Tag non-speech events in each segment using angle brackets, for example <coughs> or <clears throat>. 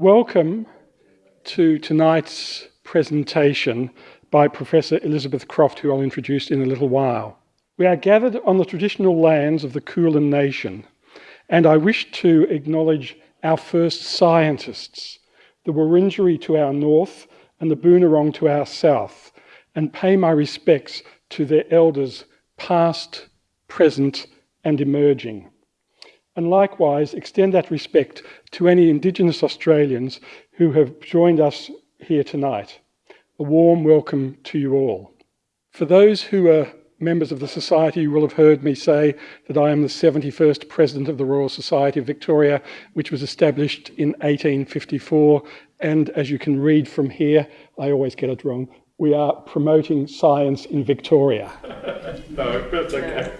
Welcome to tonight's presentation by Professor Elizabeth Croft, who I'll introduce in a little while. We are gathered on the traditional lands of the Kulin Nation, and I wish to acknowledge our first scientists, the Wurundjeri to our north and the Boonwurrung to our south, and pay my respects to their elders past, present and emerging and likewise extend that respect to any Indigenous Australians who have joined us here tonight. A warm welcome to you all. For those who are members of the Society, you will have heard me say that I am the 71st President of the Royal Society of Victoria, which was established in 1854. And as you can read from here, I always get it wrong, we are promoting science in Victoria. <laughs> no, that's okay.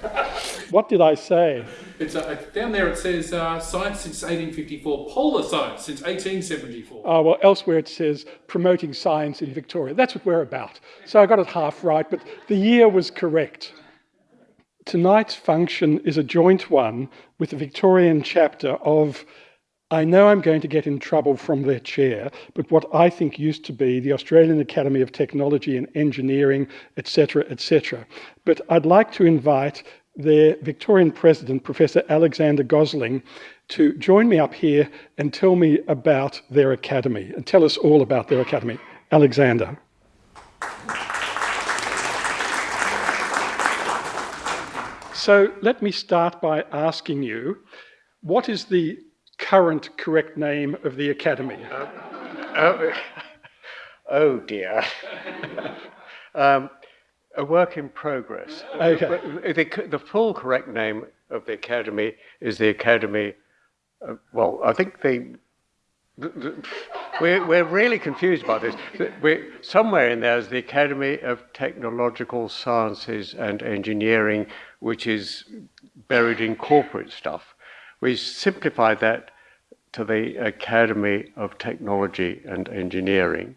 <laughs> what did I say? It's uh, down there. It says uh, science since 1854, polar science since 1874. Oh well, elsewhere it says promoting science in Victoria. That's what we're about. So I got it half right, but the year was correct. Tonight's function is a joint one with the Victorian chapter of I know I'm going to get in trouble from their chair, but what I think used to be the Australian Academy of Technology and Engineering, etc., etc. But I'd like to invite their Victorian president, Professor Alexander Gosling, to join me up here and tell me about their academy and tell us all about their academy. Alexander. So let me start by asking you, what is the current correct name of the Academy? Uh, oh, <laughs> oh, dear. <laughs> um, a work in progress. Okay. The, the, full correct name of the Academy is the Academy, uh, well, I think the, the, we're, we're really confused by this. We're, somewhere in there is the Academy of Technological Sciences and Engineering, which is buried in corporate stuff. We simplified that to the Academy of Technology and Engineering.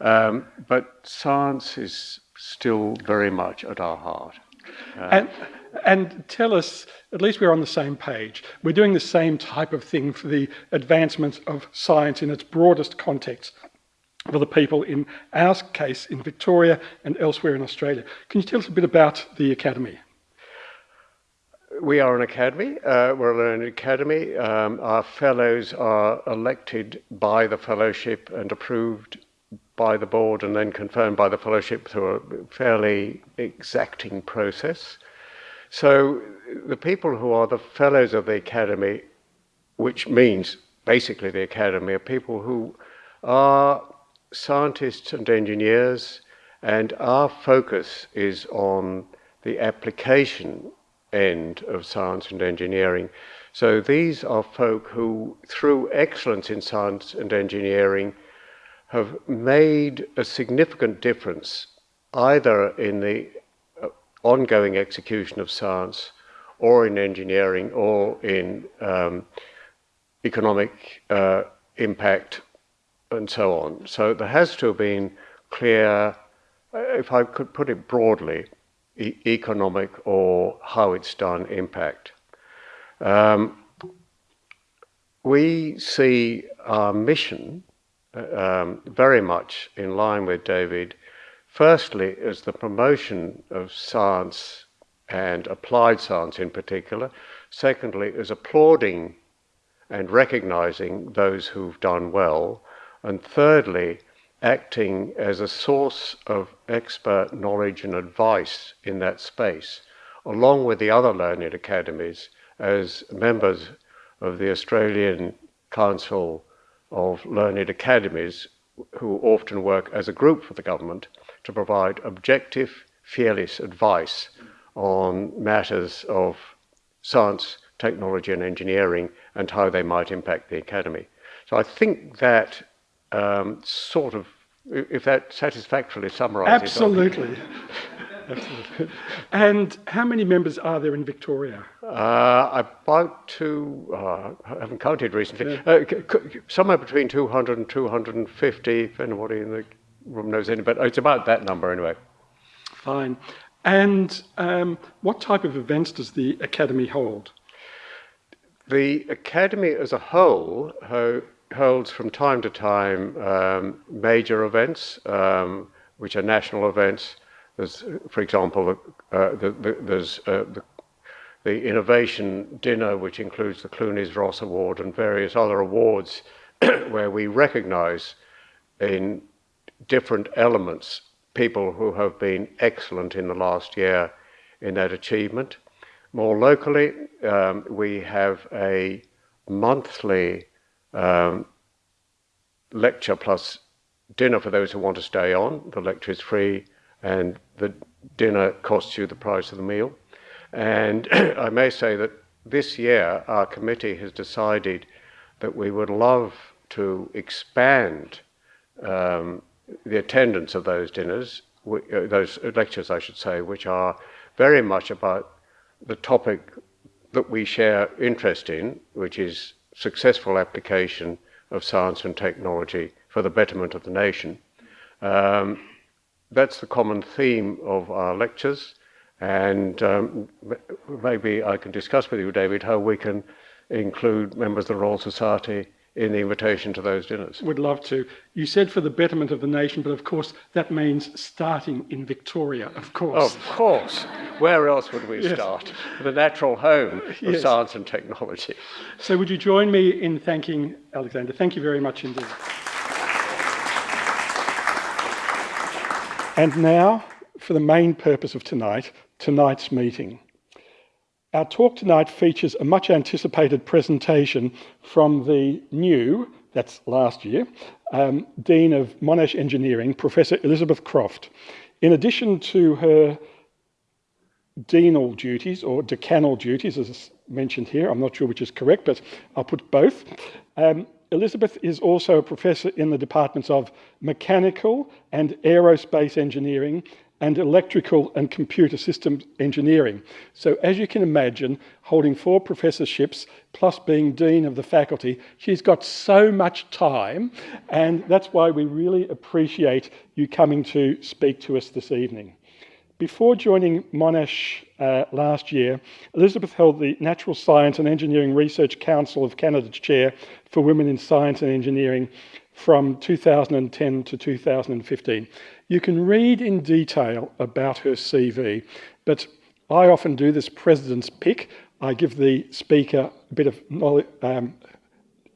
Um, but science is still very much at our heart. Uh, and, and tell us, at least we're on the same page. We're doing the same type of thing for the advancement of science in its broadest context for the people in our case in Victoria and elsewhere in Australia. Can you tell us a bit about the Academy? We are an academy. Uh, we're an academy. Um, our fellows are elected by the fellowship and approved by the board and then confirmed by the fellowship through a fairly exacting process. So the people who are the fellows of the academy, which means basically the academy, are people who are scientists and engineers, and our focus is on the application end of science and engineering. So these are folk who, through excellence in science and engineering, have made a significant difference either in the uh, ongoing execution of science or in engineering or in um, economic uh, impact and so on. So there has to have been clear, uh, if I could put it broadly, e economic or how it's done impact. Um, we see our mission um, very much in line with David. Firstly, is the promotion of science and applied science in particular. Secondly, is applauding and recognizing those who've done well. And thirdly, acting as a source of expert knowledge and advice in that space, along with the other learned academies as members of the Australian Council of Learned Academies, who often work as a group for the government to provide objective, fearless advice on matters of science, technology and engineering and how they might impact the academy. So I think that um, sort of, if that satisfactorily summarizes. Absolutely. <laughs> Absolutely. And how many members are there in Victoria? Uh, about two, uh, I haven't counted recently, yeah. uh, somewhere between 200 and 250, if anybody in the room knows any, but it's about that number anyway. Fine. And um, what type of events does the Academy hold? The Academy as a whole holds from time to time um, major events, um, which are national events. There's, for example, uh, the, the, there's uh, the, the, innovation dinner, which includes the Clunies Ross Award and various other awards, <coughs> where we recognise in different elements people who have been excellent in the last year in that achievement. More locally, um, we have a monthly um, lecture plus dinner for those who want to stay on. The lecture is free and the dinner costs you the price of the meal. And <clears throat> I may say that this year our committee has decided that we would love to expand um, the attendance of those dinners, uh, those lectures, I should say, which are very much about the topic that we share interest in, which is successful application of science and technology for the betterment of the nation. Um, that's the common theme of our lectures and um, maybe I can discuss with you, David, how we can include members of the Royal Society in the invitation to those dinners. Would love to. You said for the betterment of the nation, but of course that means starting in Victoria, of course. Of course. Where else would we yes. start? The natural home of yes. science and technology. So would you join me in thanking Alexander? Thank you very much indeed. And now for the main purpose of tonight, tonight's meeting. Our talk tonight features a much anticipated presentation from the new, that's last year, um, Dean of Monash Engineering, Professor Elizabeth Croft. In addition to her deanal duties or decanal duties, as mentioned here, I'm not sure which is correct, but I'll put both. Um, Elizabeth is also a professor in the departments of mechanical and aerospace engineering and electrical and computer systems engineering. So as you can imagine, holding four professorships plus being dean of the faculty, she's got so much time and that's why we really appreciate you coming to speak to us this evening. Before joining Monash uh, last year, Elizabeth held the Natural Science and Engineering Research Council of Canada's Chair for Women in Science and Engineering from 2010 to 2015. You can read in detail about her CV, but I often do this president's pick. I give the speaker a bit of knowledge, um,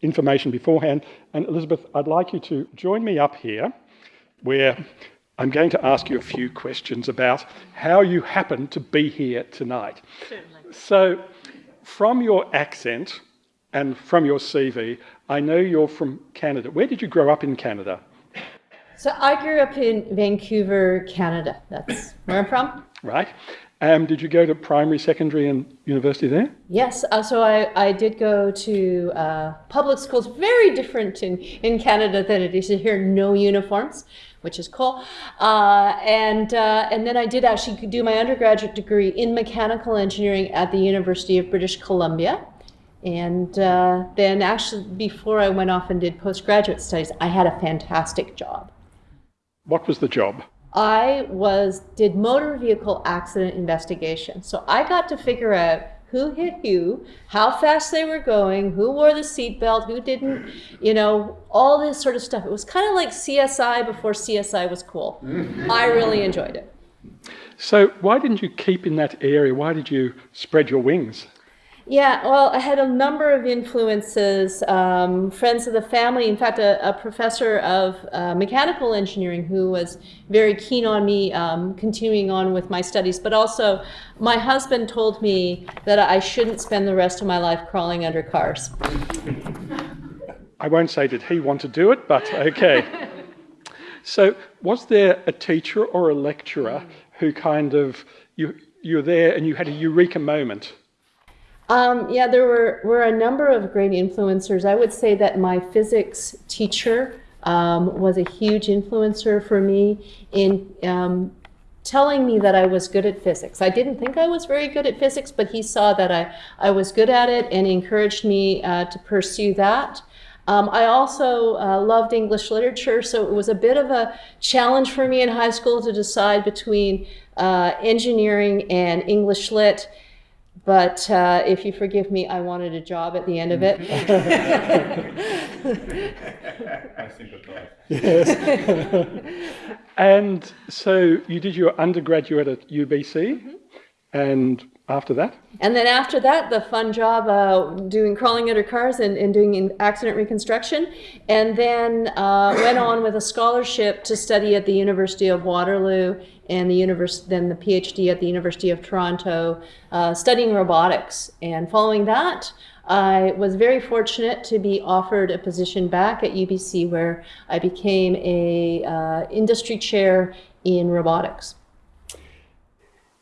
information beforehand. And Elizabeth, I'd like you to join me up here where I'm going to ask you a few questions about how you happen to be here tonight. Certainly. So, from your accent and from your CV, I know you're from Canada. Where did you grow up in Canada? So I grew up in Vancouver, Canada. That's where I'm from. Right. Um, did you go to primary, secondary, and university there? Yes. Uh, so I, I did go to uh, public schools, very different in, in Canada than it is here. No uniforms, which is cool. Uh, and uh, and then I did actually do my undergraduate degree in mechanical engineering at the University of British Columbia. And uh, then actually, before I went off and did postgraduate studies, I had a fantastic job. What was the job? I was did motor vehicle accident investigation. So I got to figure out who hit who, how fast they were going, who wore the seatbelt, who didn't, you know, all this sort of stuff. It was kind of like CSI before CSI was cool. Mm-hmm. I really enjoyed it. So why didn't you keep in that area? Why did you spread your wings? Yeah, well, I had a number of influences, um, friends of the family. In fact, a, a professor of uh, mechanical engineering who was very keen on me um, continuing on with my studies. But also, my husband told me that I shouldn't spend the rest of my life crawling under cars. I won't say did he want to do it, but okay. <laughs> so, was there a teacher or a lecturer who kind of you you were there and you had a eureka moment? Um, yeah, there were, were a number of great influencers. I would say that my physics teacher um, was a huge influencer for me in um, telling me that I was good at physics. I didn't think I was very good at physics, but he saw that I, I was good at it and encouraged me uh, to pursue that. Um, I also uh, loved English literature, so it was a bit of a challenge for me in high school to decide between uh, engineering and English lit. But uh, if you forgive me, I wanted a job at the end of it. <laughs> <laughs> I sympathise. Yes. <laughs> and so you did your undergraduate at UBC, and after that? And then after that, the fun job uh, doing crawling under cars and, and doing accident reconstruction. And then uh, went on with a scholarship to study at the University of Waterloo and the univers- then the PhD at the University of Toronto, uh, studying robotics. And following that, I was very fortunate to be offered a position back at UBC where I became a uh, industry chair in robotics.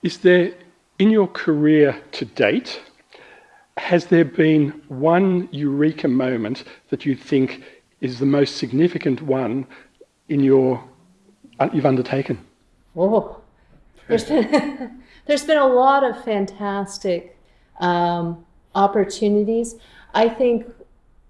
Is there, in your career to date, has there been one eureka moment that you think is the most significant one in your uh, you've undertaken? Oh, there's been, <laughs> there's been a lot of fantastic um, opportunities. I think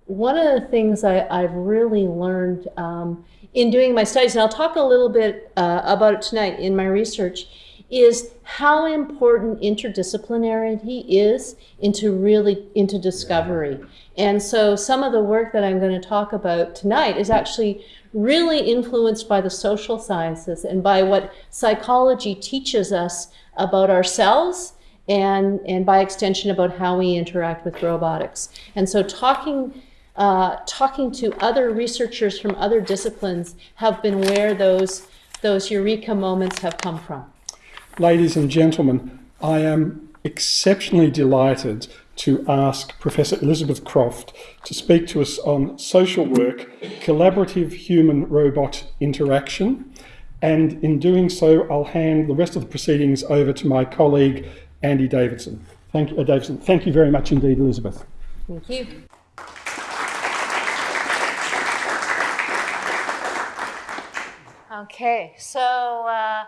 one of the things I, I've really learned um, in doing my studies, and I'll talk a little bit uh, about it tonight in my research, is how important interdisciplinarity is into really into discovery. And so some of the work that I'm going to talk about tonight is actually really influenced by the social sciences and by what psychology teaches us about ourselves and, and by extension about how we interact with robotics. And so talking, uh, talking to other researchers from other disciplines have been where those, those eureka moments have come from. Ladies and gentlemen, I am exceptionally delighted to ask Professor Elizabeth Croft to speak to us on social work, collaborative human-robot interaction, and in doing so, I'll hand the rest of the proceedings over to my colleague, Andy Davidson. Thank you, uh, Davidson. Thank you very much indeed, Elizabeth. Thank you. Okay, so uh,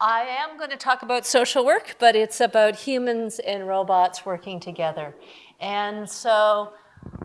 I am going to talk about social work, but it's about humans and robots working together. And so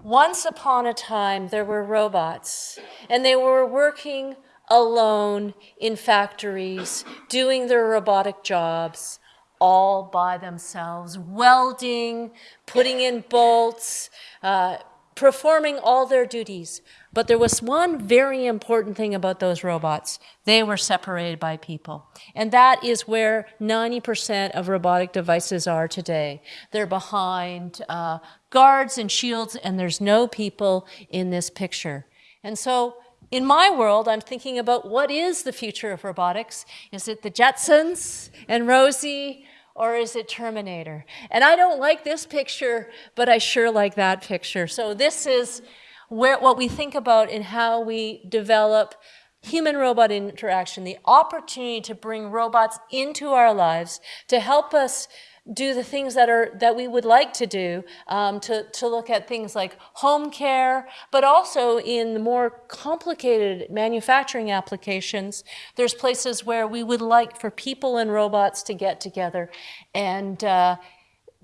once upon a time, there were robots, and they were working alone in factories, doing their robotic jobs all by themselves, welding, putting in bolts, uh, performing all their duties. But there was one very important thing about those robots. They were separated by people. And that is where 90% of robotic devices are today. They're behind uh, guards and shields, and there's no people in this picture. And so in my world, I'm thinking about what is the future of robotics? Is it the Jetsons and Rosie, or is it Terminator? And I don't like this picture, but I sure like that picture. So this is where, what we think about in how we develop human-robot interaction, the opportunity to bring robots into our lives to help us do the things that are that we would like to do um, to, to look at things like home care but also in the more complicated manufacturing applications there's places where we would like for people and robots to get together and uh,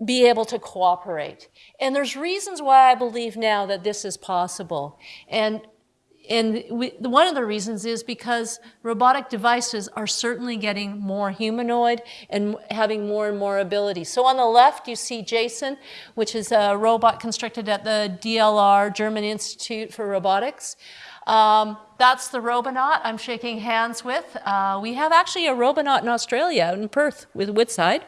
be able to cooperate. And there's reasons why I believe now that this is possible. And and we, one of the reasons is because robotic devices are certainly getting more humanoid and having more and more ability. So on the left, you see Justin, which is a robot constructed at the DLR, German Institute for Robotics. Um, that's the Robonaut I'm shaking hands with. Uh, we have actually a Robonaut in Australia, in Perth, with Woodside.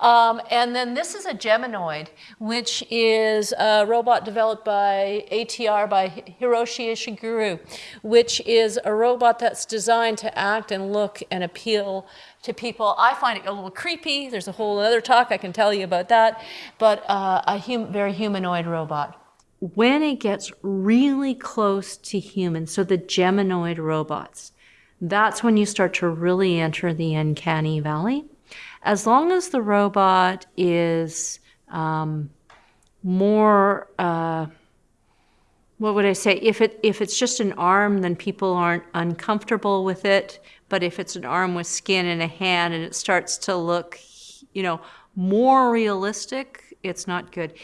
Um, and then this is a Geminoid, which is a robot developed by ATR by Hiroshi Ishiguro, which is a robot that's designed to act and look and appeal to people. I find it a little creepy. There's a whole other talk I can tell you about that, but uh, a hum very humanoid robot. When it gets really close to humans, so the Geminoid robots, that's when you start to really enter the uncanny valley as long as the robot is um, more, uh, what would I say? If it if it's just an arm, then people aren't uncomfortable with it. But if it's an arm with skin and a hand, and it starts to look, you know, more realistic, it's not good.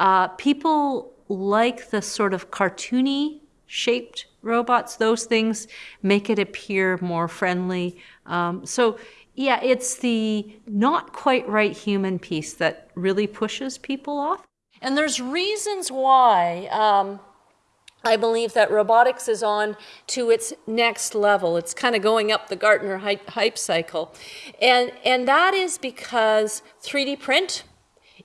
Uh, people like the sort of cartoony shaped robots. Those things make it appear more friendly. Um, so yeah, it's the not quite right human piece that really pushes people off. And there's reasons why um, I believe that robotics is on to its next level. It's kind of going up the Gartner hype, hype cycle. And, and that is because 3D print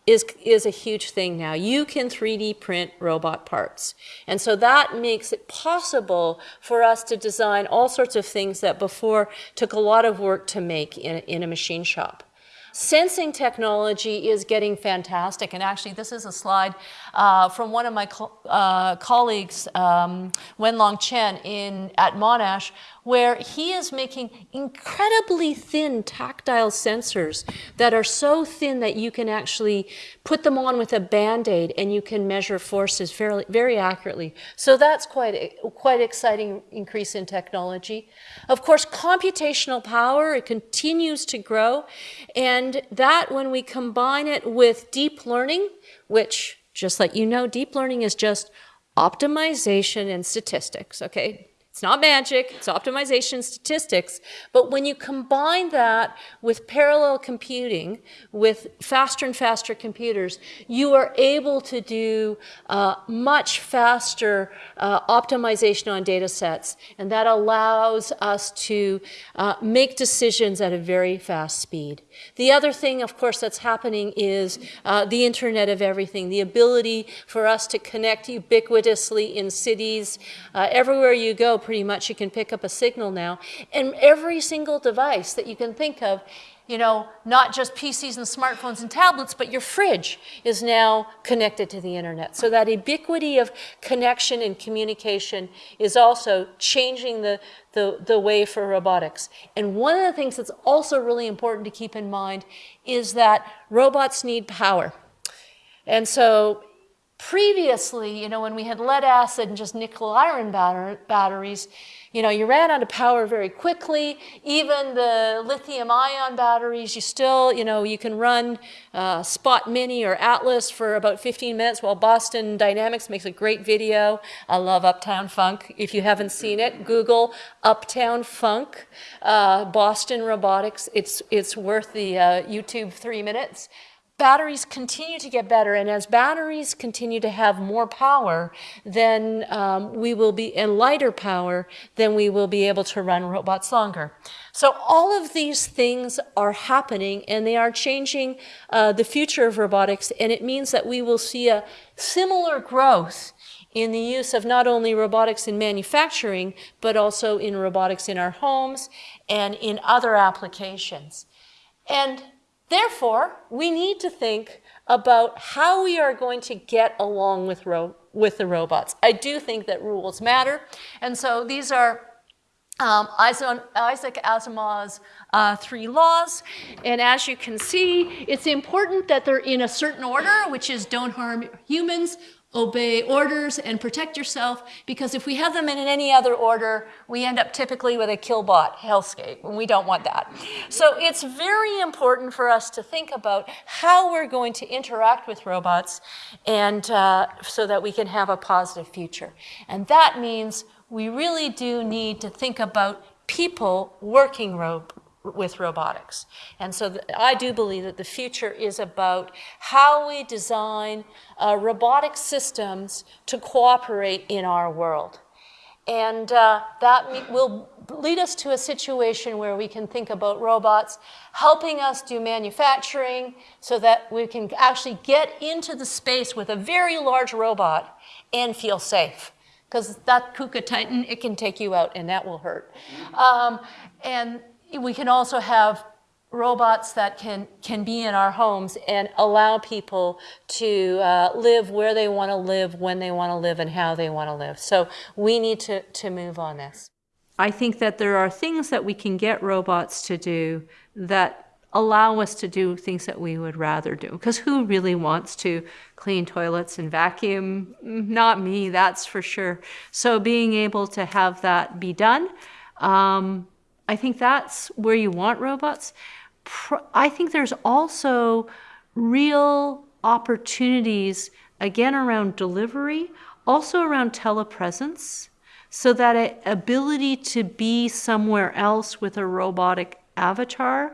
is, is a huge thing now. You can 3D print robot parts. And so that makes it possible for us to design all sorts of things that before took a lot of work to make in, in a machine shop. Sensing technology is getting fantastic. And actually, this is a slide uh, from one of my co uh, colleagues, um, Wenlong Cheng, in, at Monash, where he is making incredibly thin tactile sensors that are so thin that you can actually put them on with a band-aid and you can measure forces fairly, very accurately. So that's quite, a, quite exciting increase in technology. Of course, computational power, it continues to grow. And that, when we combine it with deep learning, which just let you know, deep learning is just optimization and statistics, okay? It's not magic, it's optimization statistics. But when you combine that with parallel computing, with faster and faster computers, you are able to do uh, much faster uh, optimization on data sets. And that allows us to uh, make decisions at a very fast speed. The other thing, of course, that's happening is uh, the Internet of Everything, the ability for us to connect ubiquitously in cities. Uh, everywhere you go, pretty much, you can pick up a signal now. And every single device that you can think of you know, not just PCs and smartphones and tablets, but your fridge is now connected to the internet. So that ubiquity of connection and communication is also changing the, the, the way for robotics. And one of the things that's also really important to keep in mind is that robots need power. And so previously, you know, when we had lead acid and just nickel iron batter batteries, you know, you ran out of power very quickly. Even the lithium ion batteries, you still, you know, you can run uh, Spot Mini or Atlas for about 15 minutes while Boston Dynamics makes a great video. I love Uptown Funk. If you haven't seen it, Google Uptown Funk, uh, Boston Robotics. It's, it's worth the uh, YouTube three minutes batteries continue to get better, and as batteries continue to have more power, then um, we will be, in lighter power, then we will be able to run robots longer. So all of these things are happening, and they are changing uh, the future of robotics, and it means that we will see a similar growth in the use of not only robotics in manufacturing, but also in robotics in our homes and in other applications. And Therefore, we need to think about how we are going to get along with, with the robots. I do think that rules matter. And so these are um, Isaac Asimov's uh, three laws. And as you can see, it's important that they're in a certain order, which is don't harm humans, obey orders and protect yourself because if we have them in any other order, we end up typically with a killbot hellscape, and we don't want that. So it's very important for us to think about how we're going to interact with robots and uh, so that we can have a positive future. And that means we really do need to think about people working ro with robotics. And so I do believe that the future is about how we design uh, robotic systems to cooperate in our world. And uh, that will lead us to a situation where we can think about robots helping us do manufacturing so that we can actually get into the space with a very large robot and feel safe. Because that KUKA Titan, it can take you out and that will hurt. Um, and we can also have robots that can, can be in our homes and allow people to uh, live where they want to live, when they want to live, and how they want to live. So we need to, to move on this. I think that there are things that we can get robots to do that allow us to do things that we would rather do. Because who really wants to clean toilets and vacuum? Not me, that's for sure. So being able to have that be done, um, I think that's where you want robots. I think there's also real opportunities, again, around delivery, also around telepresence, so that ability to be somewhere else with a robotic avatar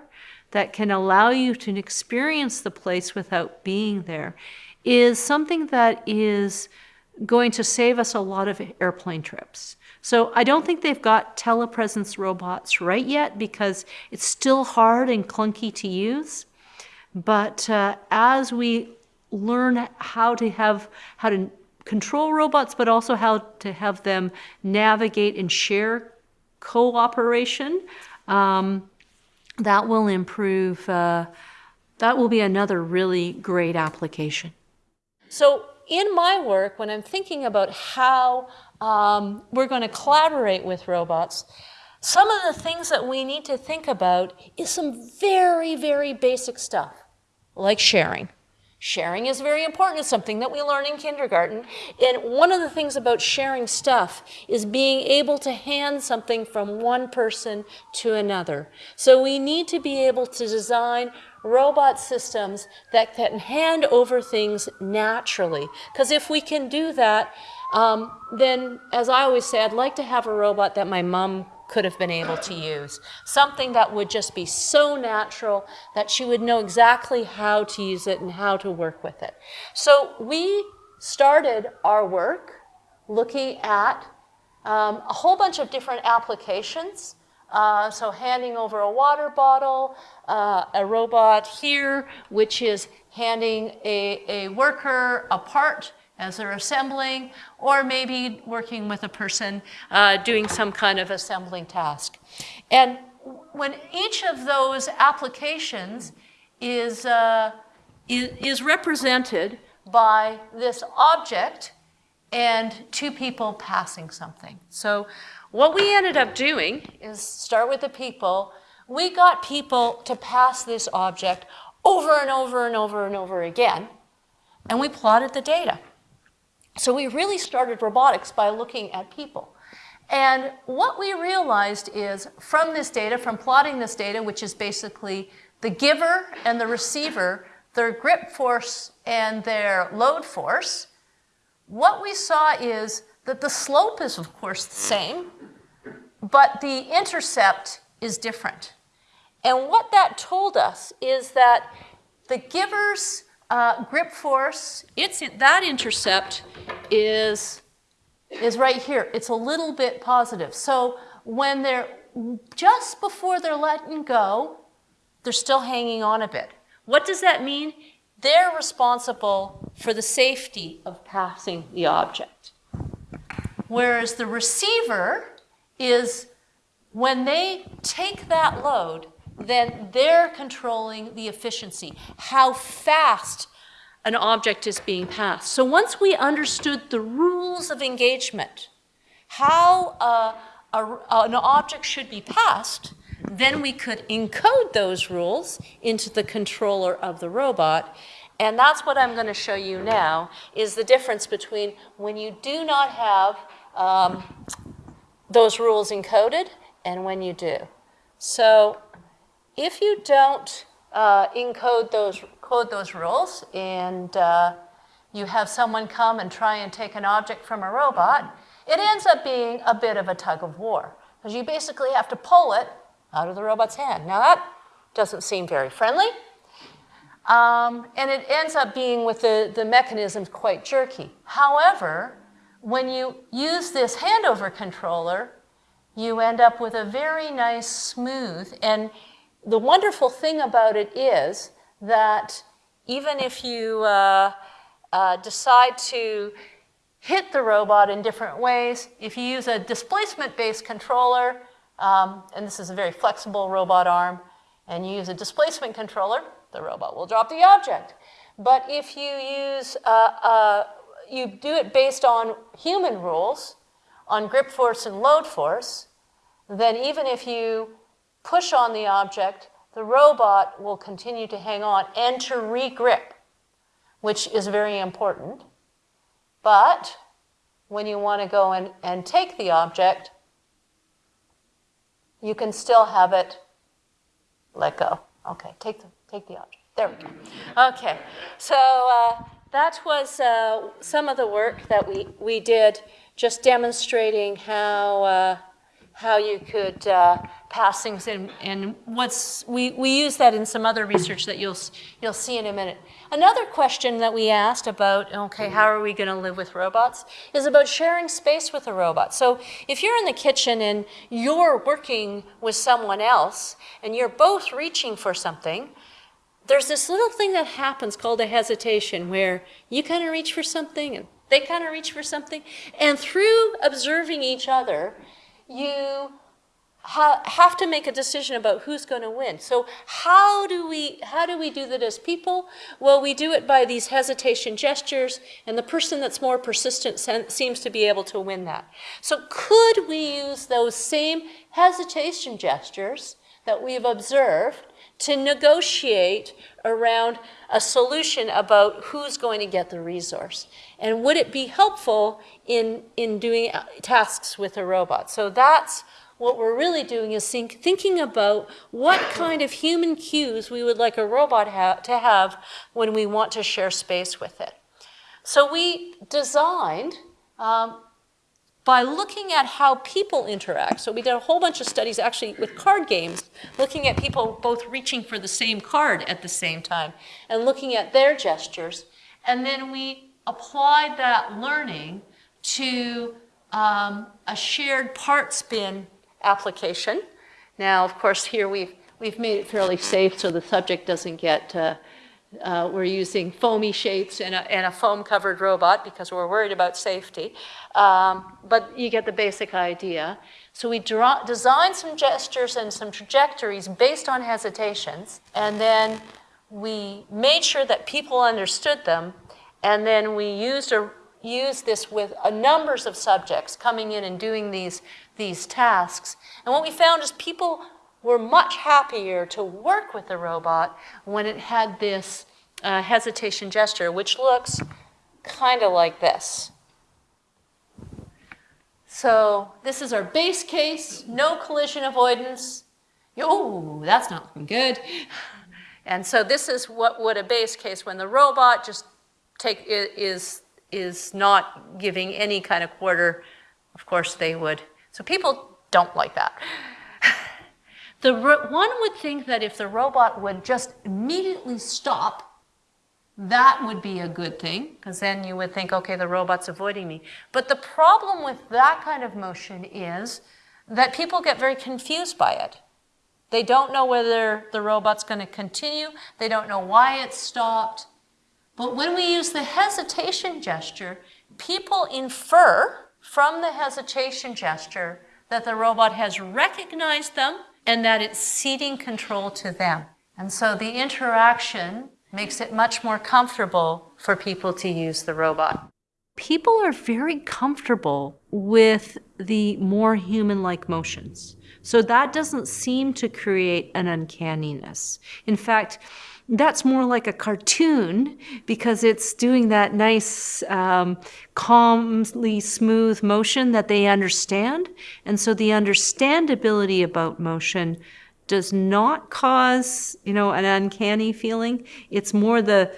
that can allow you to experience the place without being there is something that is going to save us a lot of airplane trips. So I don't think they've got telepresence robots right yet because it's still hard and clunky to use. But uh, as we learn how to have how to control robots, but also how to have them navigate and share cooperation, um, that will improve. Uh, that will be another really great application. So in my work, when I'm thinking about how um, we're going to collaborate with robots, some of the things that we need to think about is some very, very basic stuff, like sharing. Sharing is very important. It's something that we learn in kindergarten. And one of the things about sharing stuff is being able to hand something from one person to another. So we need to be able to design robot systems that can hand over things naturally. Because if we can do that, um, then, as I always say, I'd like to have a robot that my mom could have been able to use. Something that would just be so natural that she would know exactly how to use it and how to work with it. So we started our work looking at um, a whole bunch of different applications. Uh, so handing over a water bottle, uh, a robot here, which is handing a, a worker a part as they're assembling, or maybe working with a person uh, doing some kind of assembling task. And when each of those applications is, uh, is, is represented by this object and two people passing something. So what we ended up doing is start with the people. We got people to pass this object over and over and over and over again, and we plotted the data. So we really started robotics by looking at people. And what we realized is from this data, from plotting this data, which is basically the giver and the receiver, their grip force and their load force, what we saw is that the slope is, of course, the same, but the intercept is different. And what that told us is that the giver's uh, grip force, it's that intercept is, is right here. It's a little bit positive. So when they're just before they're letting go, they're still hanging on a bit. What does that mean? They're responsible for the safety of passing the object. Whereas the receiver is when they take that load, then they're controlling the efficiency, how fast an object is being passed. So once we understood the rules of engagement, how uh, a, an object should be passed, then we could encode those rules into the controller of the robot. And that's what I'm going to show you now, is the difference between when you do not have um, those rules encoded and when you do. So if you don't uh, encode those, code those rules and uh, you have someone come and try and take an object from a robot, it ends up being a bit of a tug of war because you basically have to pull it out of the robot's hand. Now that doesn't seem very friendly. Um, and it ends up being with the, the mechanisms quite jerky. However, when you use this handover controller, you end up with a very nice, smooth, and the wonderful thing about it is that even if you uh, uh, decide to hit the robot in different ways, if you use a displacement-based controller, um, and this is a very flexible robot arm, and you use a displacement controller, the robot will drop the object. But if you use, uh, uh you do it based on human rules, on grip force and load force, then even if you push on the object, the robot will continue to hang on and to regrip, which is very important. But when you want to go and, and take the object, you can still have it let go. Okay, take the, take the object. There we go. Okay, so uh, that was uh, some of the work that we, we did, just demonstrating how, uh, how you could uh, pass things in. And what's we, we use that in some other research that you'll you'll see in a minute. Another question that we asked about okay, how are we going to live with robots is about sharing space with a robot. So if you're in the kitchen and you're working with someone else and you're both reaching for something, there's this little thing that happens called a hesitation where you kind of reach for something and they kind of reach for something. And through observing each other, you ha have to make a decision about who's going to win. So how do we how do we do that as people? Well, we do it by these hesitation gestures, and the person that's more persistent seems to be able to win that. So could we use those same hesitation gestures that we've observed to negotiate around a solution about who's going to get the resource. And would it be helpful in, in doing uh, tasks with a robot? So that's what we're really doing is think, thinking about what kind of human cues we would like a robot ha to have when we want to share space with it. So we designed um, by looking at how people interact. So we did a whole bunch of studies actually with card games, looking at people both reaching for the same card at the same time and looking at their gestures. And then we applied that learning to um, a shared parts bin application. Now, of course, here we've, we've made it fairly safe so the subject doesn't get uh, uh, we're using foamy shapes and a, and a foam-covered robot because we're worried about safety. Um, but you get the basic idea. So we draw, designed some gestures and some trajectories based on hesitations, and then we made sure that people understood them, and then we used, a, used this with a numbers of subjects coming in and doing these, these tasks. And what we found is people were much happier to work with the robot when it had this uh, hesitation gesture, which looks kind of like this. So this is our base case, no collision avoidance. Oh, that's not looking good. And so this is what would a base case when the robot just take is is not giving any kind of quarter. Of course they would. So people don't like that. The one would think that if the robot would just immediately stop, that would be a good thing, because then you would think, okay, the robot's avoiding me. But the problem with that kind of motion is that people get very confused by it. They don't know whether the robot's going to continue. They don't know why it stopped. But when we use the hesitation gesture, people infer from the hesitation gesture that the robot has recognized them and that it's ceding control to them. And so the interaction makes it much more comfortable for people to use the robot. People are very comfortable with the more human-like motions. So that doesn't seem to create an uncanniness. In fact, that's more like a cartoon because it's doing that nice, um, calmly smooth motion that they understand. And so the understandability about motion does not cause, you know, an uncanny feeling. It's more the,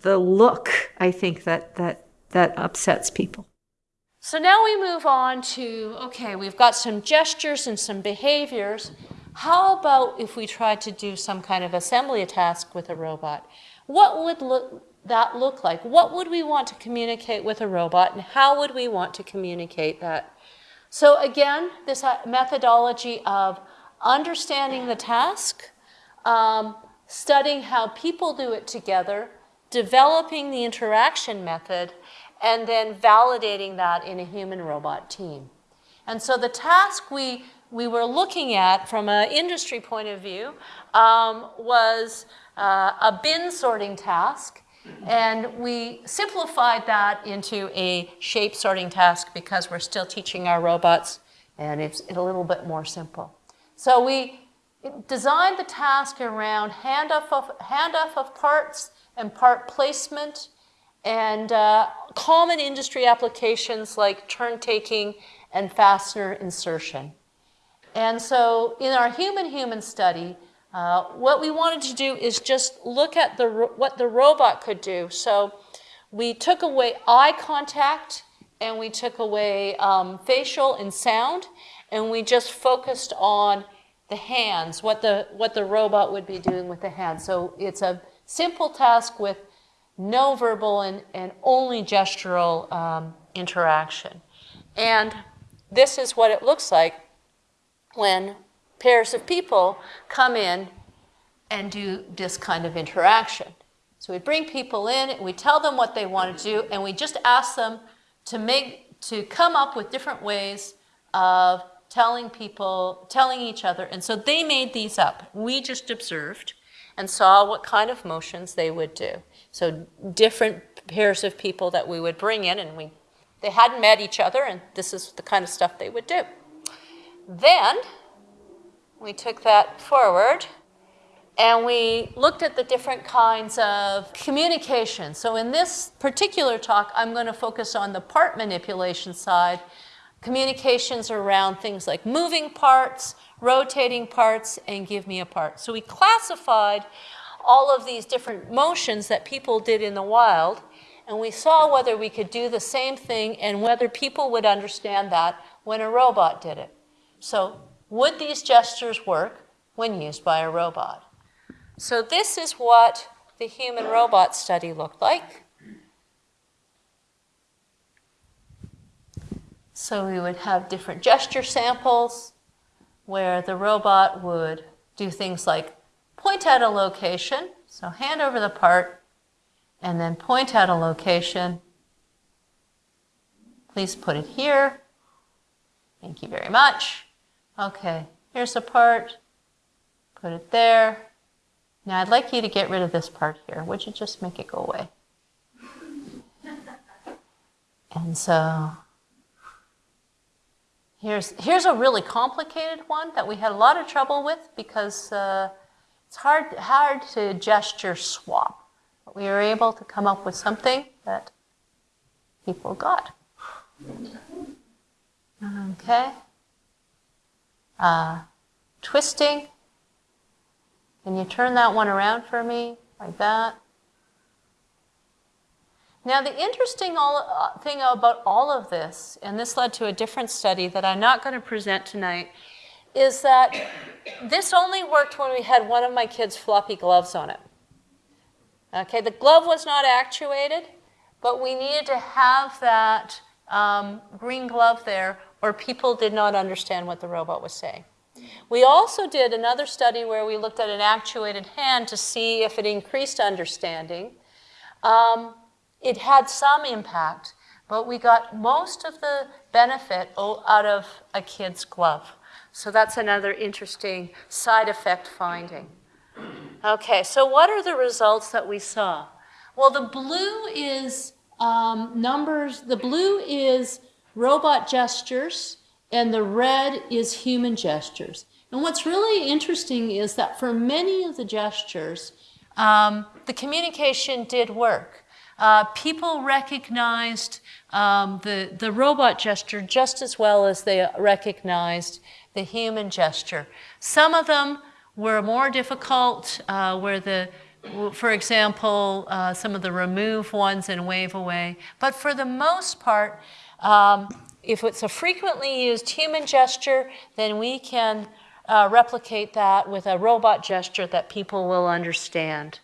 the look, I think, that, that, that upsets people. So now we move on to, okay, we've got some gestures and some behaviors. How about if we tried to do some kind of assembly task with a robot? What would look, that look like? What would we want to communicate with a robot and how would we want to communicate that? So again, this uh, methodology of understanding the task, um, studying how people do it together, developing the interaction method, and then validating that in a human-robot team. And so the task we we were looking at from an industry point of view um, was uh, a bin sorting task. And we simplified that into a shape sorting task because we're still teaching our robots and it's a little bit more simple. So we designed the task around handoff of, handoff of parts and part placement and uh, common industry applications like turn taking and fastener insertion. And so in our human-human study, uh, what we wanted to do is just look at the, what the robot could do. So we took away eye contact and we took away um, facial and sound and we just focused on the hands, what the, what the robot would be doing with the hands. So it's a simple task with no verbal and, and only gestural um, interaction. And this is what it looks like when pairs of people come in and do this kind of interaction. So we bring people in, and we tell them what they want to do, and we just ask them to make to come up with different ways of telling people, telling each other. And so they made these up. We just observed and saw what kind of motions they would do. So different pairs of people that we would bring in, and we they hadn't met each other, and this is the kind of stuff they would do. Then we took that forward and we looked at the different kinds of communication. So in this particular talk, I'm going to focus on the part manipulation side, communications around things like moving parts, rotating parts, and give me a part. So we classified all of these different motions that people did in the wild, and we saw whether we could do the same thing and whether people would understand that when a robot did it. So would these gestures work when used by a robot? So this is what the human robot study looked like. So we would have different gesture samples where the robot would do things like point at a location, so hand over the part, and then point at a location. Please put it here. Thank you very much. Okay, here's a part. Put it there. Now I'd like you to get rid of this part here. Would you just make it go away? And so here's, here's a really complicated one that we had a lot of trouble with because uh, it's hard, hard to gesture swap. But we were able to come up with something that people got. Okay. Uh, twisting. Can you turn that one around for me, like that? Now, the interesting all, uh, thing about all of this, and this led to a different study that I'm not going to present tonight, is that this only worked when we had one of my kids' floppy gloves on it. Okay, the glove was not actuated, but we needed to have that um, green glove there, or people did not understand what the robot was saying. We also did another study where we looked at an actuated hand to see if it increased understanding. Um, it had some impact, but we got most of the benefit out of a kid's glove. So that's another interesting side effect finding. Okay, so what are the results that we saw? Well, the blue is um, numbers, the blue is robot gestures, and the red is human gestures. And what's really interesting is that for many of the gestures, um, the communication did work. Uh, people recognized um, the, the robot gesture just as well as they recognized the human gesture. Some of them were more difficult, uh, where the, for example, uh, some of the remove ones and wave away. But for the most part, um, if it's a frequently used human gesture, then we can uh, replicate that with a robot gesture that people will understand.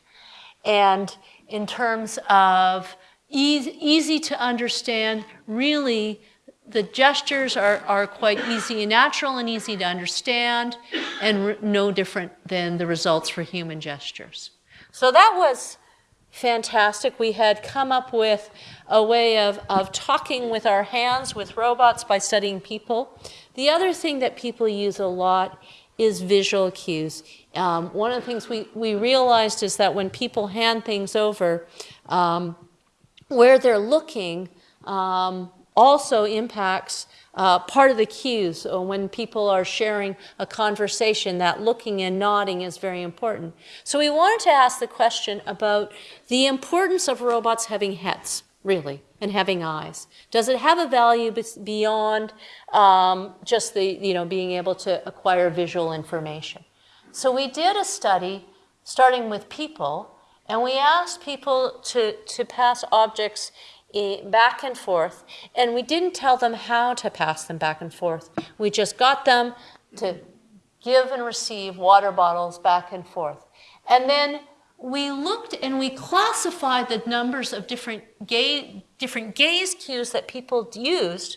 And in terms of easy, easy to understand, really, the gestures are, are quite easy and natural and easy to understand and no different than the results for human gestures. So that was fantastic. We had come up with a way of, of talking with our hands with robots by studying people. The other thing that people use a lot is visual cues. Um, one of the things we, we realized is that when people hand things over, um, where they're looking um, also impacts uh, part of the cues. When people are sharing a conversation, that looking and nodding is very important. So we wanted to ask the question about the importance of robots having heads, really, and having eyes. Does it have a value beyond um, just the, you know, being able to acquire visual information? So we did a study starting with people, and we asked people to, to pass objects back and forth, and we didn't tell them how to pass them back and forth. We just got them to give and receive water bottles back and forth. And then we looked and we classified the numbers of different, ga- different gaze cues that people used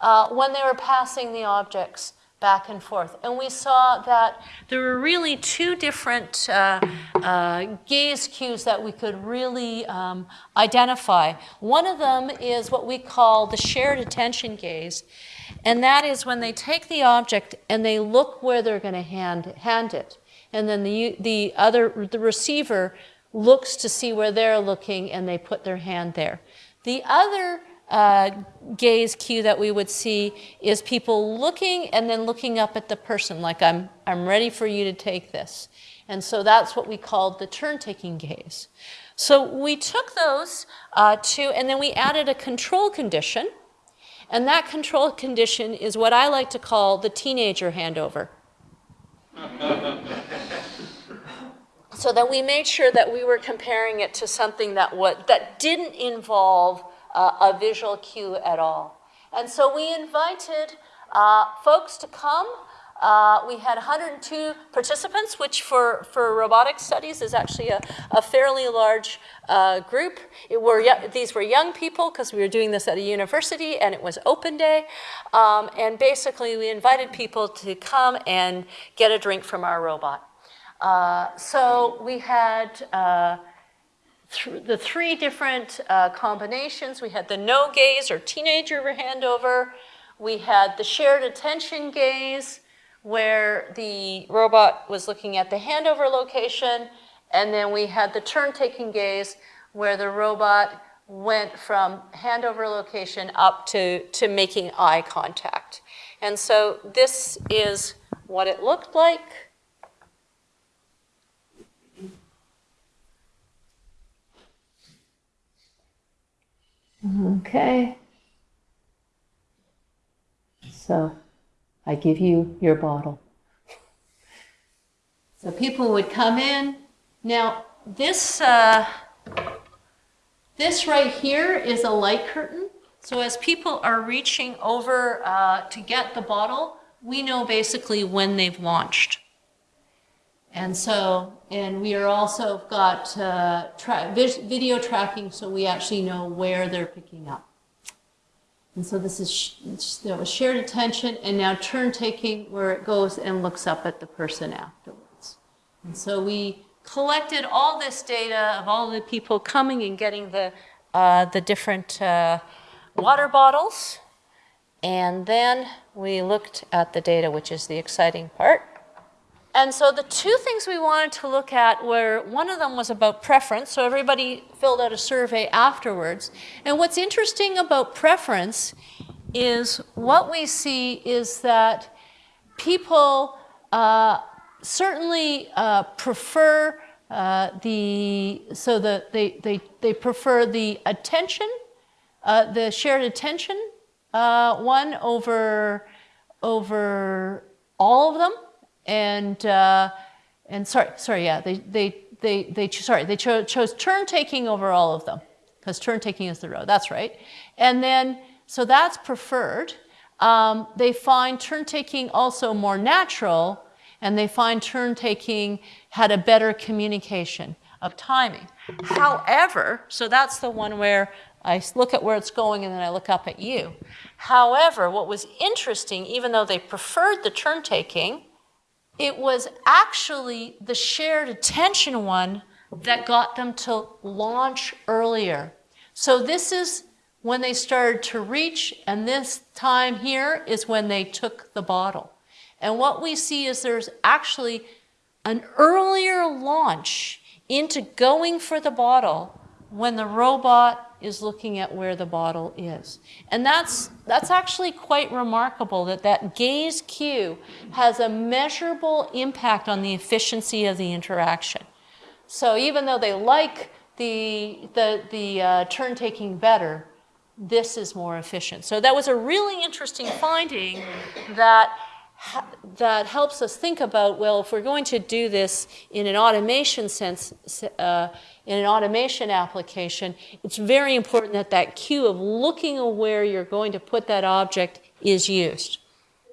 uh, when they were passing the objects back and forth. And we saw that there were really two different uh, uh, gaze cues that we could really um, identify. One of them is what we call the shared attention gaze, and that is when they take the object and they look where they're going to hand, hand it. And then the, the other, the receiver looks to see where they're looking and they put their hand there. The other uh, gaze cue that we would see is people looking and then looking up at the person, like I'm, I'm ready for you to take this. And so that's what we called the turn-taking gaze. So we took those uh, two, and then we added a control condition. And that control condition is what I like to call the teenager handover. <laughs> so that we made sure that we were comparing it to something that, what, that didn't involve uh, a visual cue at all. And so we invited uh, folks to come. Uh, we had 102 participants, which for, for robotic studies is actually a, a fairly large uh, group. It were, these were young people because we were doing this at a university and it was open day. Um, and basically we invited people to come and get a drink from our robot. Uh, so we had uh, th the three different uh, combinations. We had the no gaze or teenager handover. We had the shared attention gaze, where the robot was looking at the handover location, and then we had the turn-taking gaze, where the robot went from handover location up to, to making eye contact. And so this is what it looked like. Okay. So I give you your bottle. So people would come in. Now, this, uh, this right here is a light curtain. So as people are reaching over uh, to get the bottle, we know basically when they've launched. And so, and we are also got uh, tra video tracking so we actually know where they're picking up. And so this is that was shared attention and now turn taking where it goes and looks up at the person afterwards. And so we collected all this data of all the people coming and getting the, uh, the different uh, water bottles. And then we looked at the data, which is the exciting part. And so the two things we wanted to look at were, one of them was about preference, so everybody filled out a survey afterwards. And what's interesting about preference is what we see is that people uh, certainly uh, prefer uh, the, so the, they, they, they prefer the attention, uh, the shared attention uh, one over, over all of them and uh, and sorry, sorry, yeah, they they they they sorry they cho chose turn taking over all of them because turn taking is the row. That's right, and then so that's preferred. Um, they find turn taking also more natural, and they find turn taking had a better communication of timing. However, so that's the one where I look at where it's going and then I look up at you. However, what was interesting, even though they preferred the turn taking, it was actually the shared attention one that got them to launch earlier. So this is when they started to reach, and this time here is when they took the bottle. And what we see is there's actually an earlier launch into going for the bottle when the robot is looking at where the bottle is. And that's, that's actually quite remarkable that that gaze cue has a measurable impact on the efficiency of the interaction. So even though they like the, the, the uh, turn taking better, this is more efficient. So that was a really interesting finding that ha- that helps us think about well, if we're going to do this in an automation sense, uh, in an automation application, it's very important that that cue of looking where you're going to put that object is used.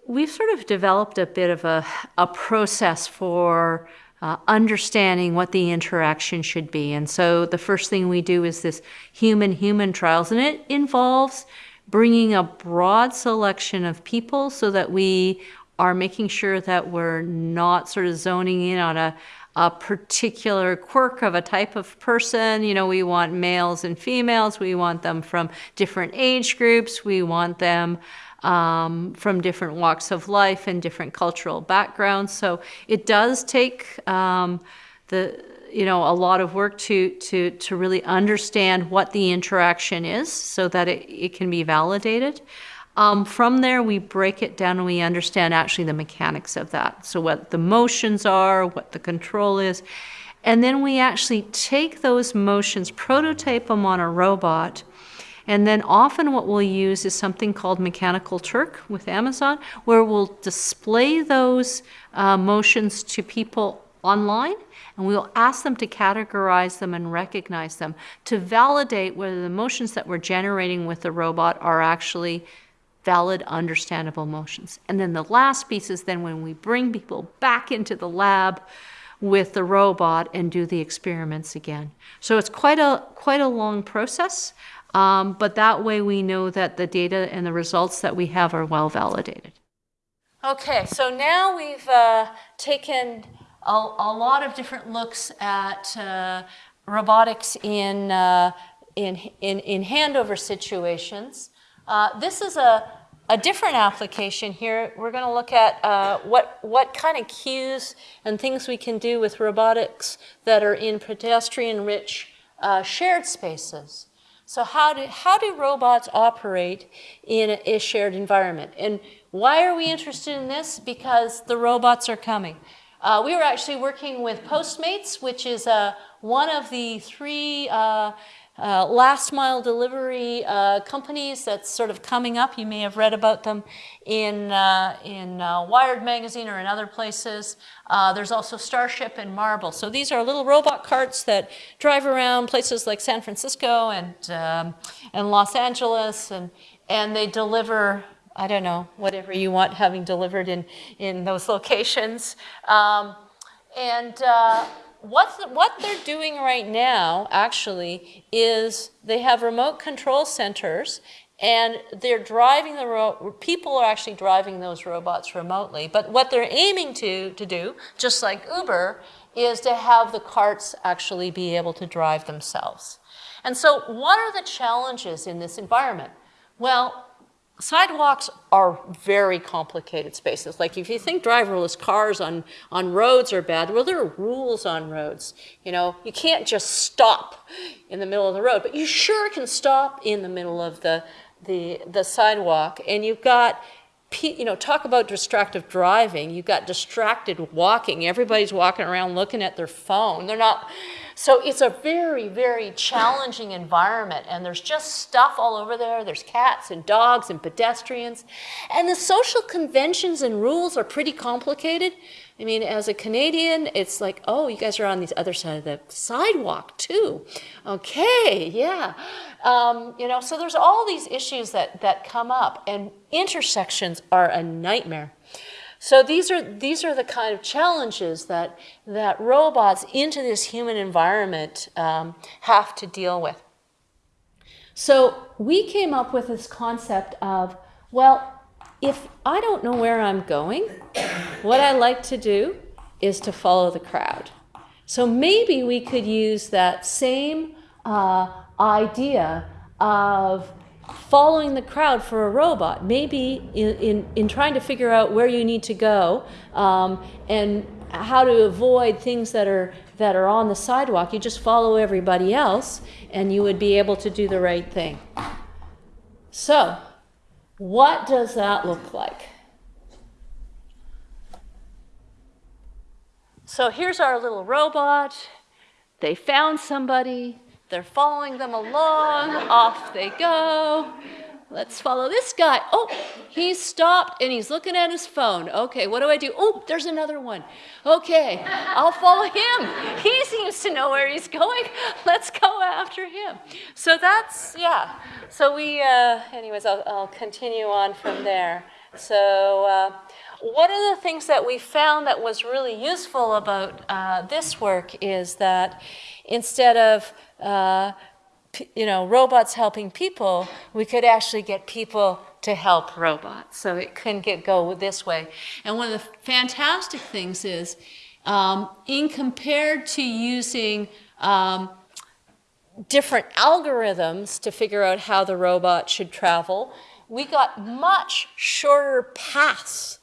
We've sort of developed a bit of a, a process for uh, understanding what the interaction should be. And so the first thing we do is this human human trials, and it involves bringing a broad selection of people so that we are making sure that we're not sort of zoning in on a, a particular quirk of a type of person. You know, we want males and females, we want them from different age groups, we want them um, from different walks of life and different cultural backgrounds. So it does take um, the you know a lot of work to to to really understand what the interaction is so that it, it can be validated. Um, from there, we break it down and we understand actually the mechanics of that. So what the motions are, what the control is, and then we actually take those motions, prototype them on a robot, and then often what we'll use is something called Mechanical Turk with Amazon, where we'll display those uh, motions to people online and we'll ask them to categorize them and recognize them to validate whether the motions that we're generating with the robot are actually valid, understandable motions. And then the last piece is then when we bring people back into the lab with the robot and do the experiments again. So it's quite a quite a long process. Um, but that way we know that the data and the results that we have are well validated. Okay, so now we've uh, taken a, a, lot of different looks at uh, robotics in, uh, in, in, in, handover situations. Uh, this is a, a different application here. We're going to look at uh, what, what kind of cues and things we can do with robotics that are in pedestrian-rich uh, shared spaces. So how do, how do robots operate in a, a, shared environment? And why are we interested in this? Because the robots are coming. Uh, we were actually working with Postmates, which is uh, one of the three uh, uh, last mile delivery uh, companies that's sort of coming up. You may have read about them in, uh, in uh, Wired magazine or in other places. Uh, there's also Starship and Marble. So these are little robot carts that drive around places like San Francisco and, um, and Los Angeles and, and they deliver I don't know, whatever you want having delivered in, in those locations. Um, and uh, what, what they're doing right now, actually, is they have remote control centers and they're driving the people are actually driving those robots remotely. But what they're aiming to, to do, just like Uber, is to have the carts actually be able to drive themselves. And so what are the challenges in this environment? Well, Sidewalks are very complicated spaces. Like if you think driverless cars on, on roads are bad, well, there are rules on roads. You know, you can't just stop in the middle of the road, but you sure can stop in the middle of the, the, the sidewalk. And you've got you know, talk about distracted driving. You've got distracted walking. Everybody's walking around looking at their phone. They're not. So it's a very, very challenging environment, and there's just stuff all over there. There's cats and dogs and pedestrians. And the social conventions and rules are pretty complicated. I mean, as a Canadian, it's like, oh, you guys are on the other side of the sidewalk too. Okay, yeah. Um, you know, so there's all these issues that, that come up, and intersections are a nightmare. So these are, these are the kind of challenges that, that robots into this human environment um, have to deal with. So we came up with this concept of, well, if I don't know where I'm going, <coughs> what I like to do is to follow the crowd. So maybe we could use that same uh, idea of following the crowd for a robot. Maybe in, in, in trying to figure out where you need to go um, and how to avoid things that are, that are on the sidewalk, you just follow everybody else and you would be able to do the right thing. So, what does that look like? So here's our little robot. They found somebody. They're following them along. Off they go. let's follow this guy. Oh, he's stopped and he's looking at his phone. Okay, what do I do? Oh, there's another one. Okay, I'll follow him. He seems to know where he's going. <laughs> Let's go after him. So that's, yeah. So we, uh, anyways, I'll, I'll continue on from there. So, uh, one of the things that we found that was really useful about uh, this work is that instead of uh, you know robots helping people, we could actually get people to help robots. So it couldn't get go this way. And one of the fantastic things is, um, in compared to using um, different algorithms to figure out how the robot should travel, we got much shorter paths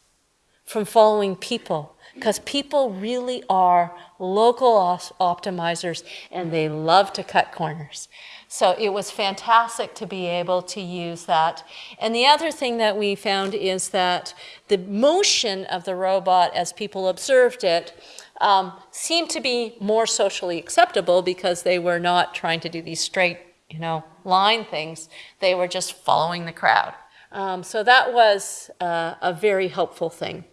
from following people because people really are local optimizers and they love to cut corners. So it was fantastic to be able to use that. And the other thing that we found is that the motion of the robot as people observed it um, seemed to be more socially acceptable because they were not trying to do these straight, you know, line things. They were just following the crowd. Um, so that was uh, a very helpful thing.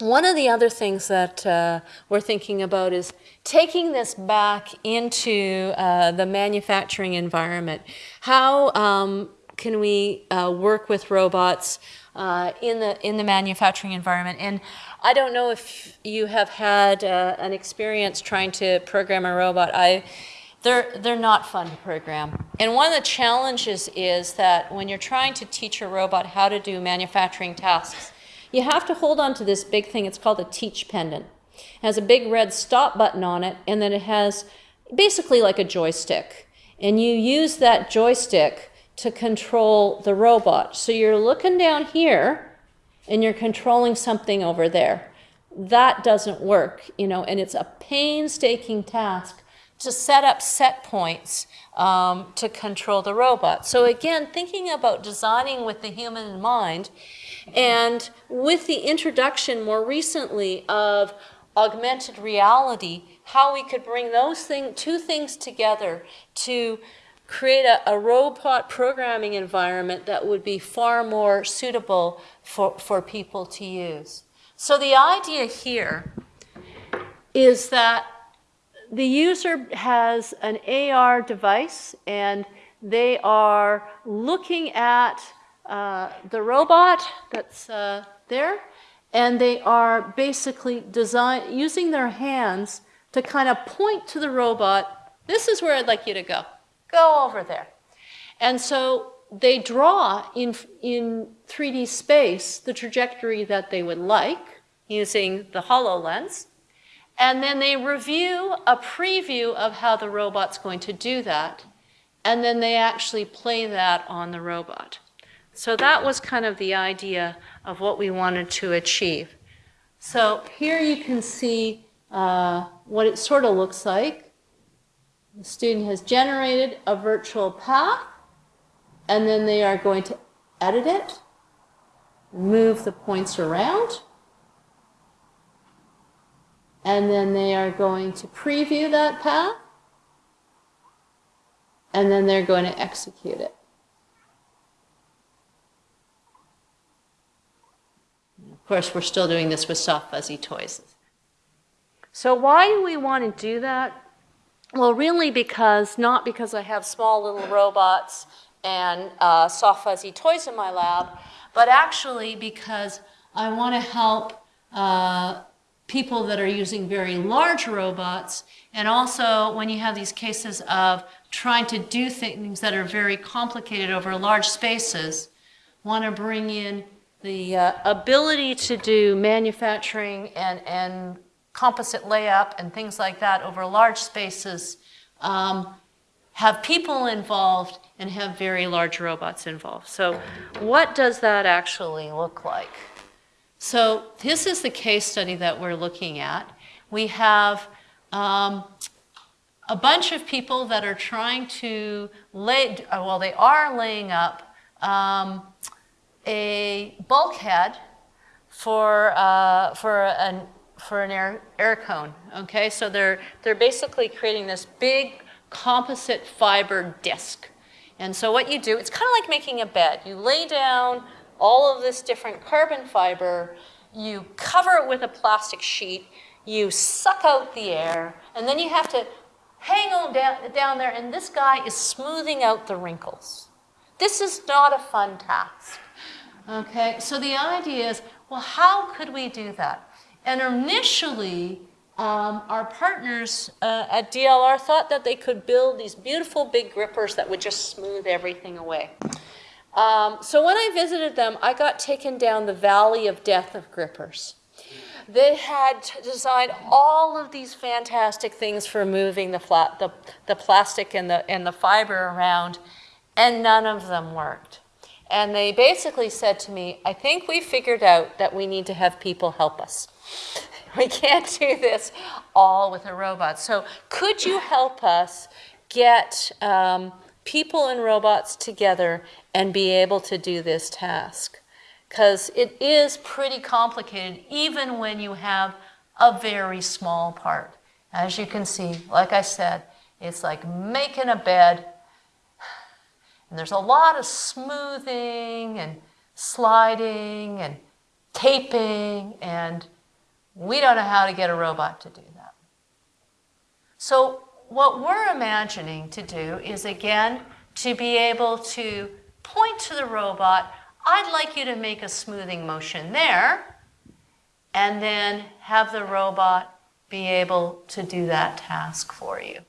One of the other things that uh, we're thinking about is taking this back into uh, the manufacturing environment. How um, can we uh, work with robots uh, in the in the manufacturing environment? And I don't know if you have had uh, an experience trying to program a robot. I they're, they're not fun to program. And one of the challenges is that when you're trying to teach a robot how to do manufacturing tasks, you have to hold on to this big thing. It's called a teach pendant. It has a big red stop button on it, and then it has basically like a joystick. And you use that joystick to control the robot. So you're looking down here, and you're controlling something over there. That doesn't work, you know, and it's a painstaking task to set up set points um, to control the robot. So again, thinking about designing with the human in mind, and with the introduction more recently of augmented reality, how we could bring those thing, two things together to create a, a, robot programming environment that would be far more suitable for, for people to use. So the idea here is that the user has an AR device and they are looking at uh, the robot that's uh, there, and they are basically design using their hands to kind of point to the robot. This is where I'd like you to go. Go over there. And so they draw in, in 3D space the trajectory that they would like using the HoloLens. And then they review a preview of how the robot's going to do that. And then they actually play that on the robot. So that was kind of the idea of what we wanted to achieve. So here you can see uh, what it sort of looks like. The student has generated a virtual path, and then they are going to edit it, move the points around, and then they are going to preview that path, and then they're going to execute it. Of course, we're still doing this with soft fuzzy toys. So why do we want to do that? Well, really because, not because I have small little robots and uh, soft fuzzy toys in my lab, but actually because I want to help uh, people that are using very large robots, and also when you have these cases of trying to do things that are very complicated over large spaces, want to bring in the uh, ability to do manufacturing and, and composite layup and things like that over large spaces, um, have people involved and have very large robots involved. So what does that actually look like? So this is the case study that we're looking at. We have um, a bunch of people that are trying to lay, well, they are laying up um, a bulkhead for, uh, for, an, for an air, air cone. Okay, so they're, they're basically creating this big composite fiber disc. And so what you do, it's kind of like making a bed. You lay down all of this different carbon fiber, you cover it with a plastic sheet, you suck out the air, and then you have to hang on down, down there, and this guy is smoothing out the wrinkles. This is not a fun task. Okay, so the idea is, well, how could we do that? And initially, um, our partners uh, at DLR thought that they could build these beautiful big grippers that would just smooth everything away. Um, so when I visited them, I got taken down the valley of death of grippers. They had designed all of these fantastic things for moving the, flat, the, the plastic and the, and the fiber around, and none of them worked. And they basically said to me, I think we figured out that we need to have people help us. <laughs> We can't do this all with a robot. So could you help us get um, people and robots together and be able to do this task? Because it is pretty complicated even when you have a very small part. As you can see, like I said, it's like making a bed and there's a lot of smoothing and sliding and taping, and we don't know how to get a robot to do that. So what we're imagining to do is, again, to be able to point to the robot, I'd like you to make a smoothing motion there, and then have the robot be able to do that task for you.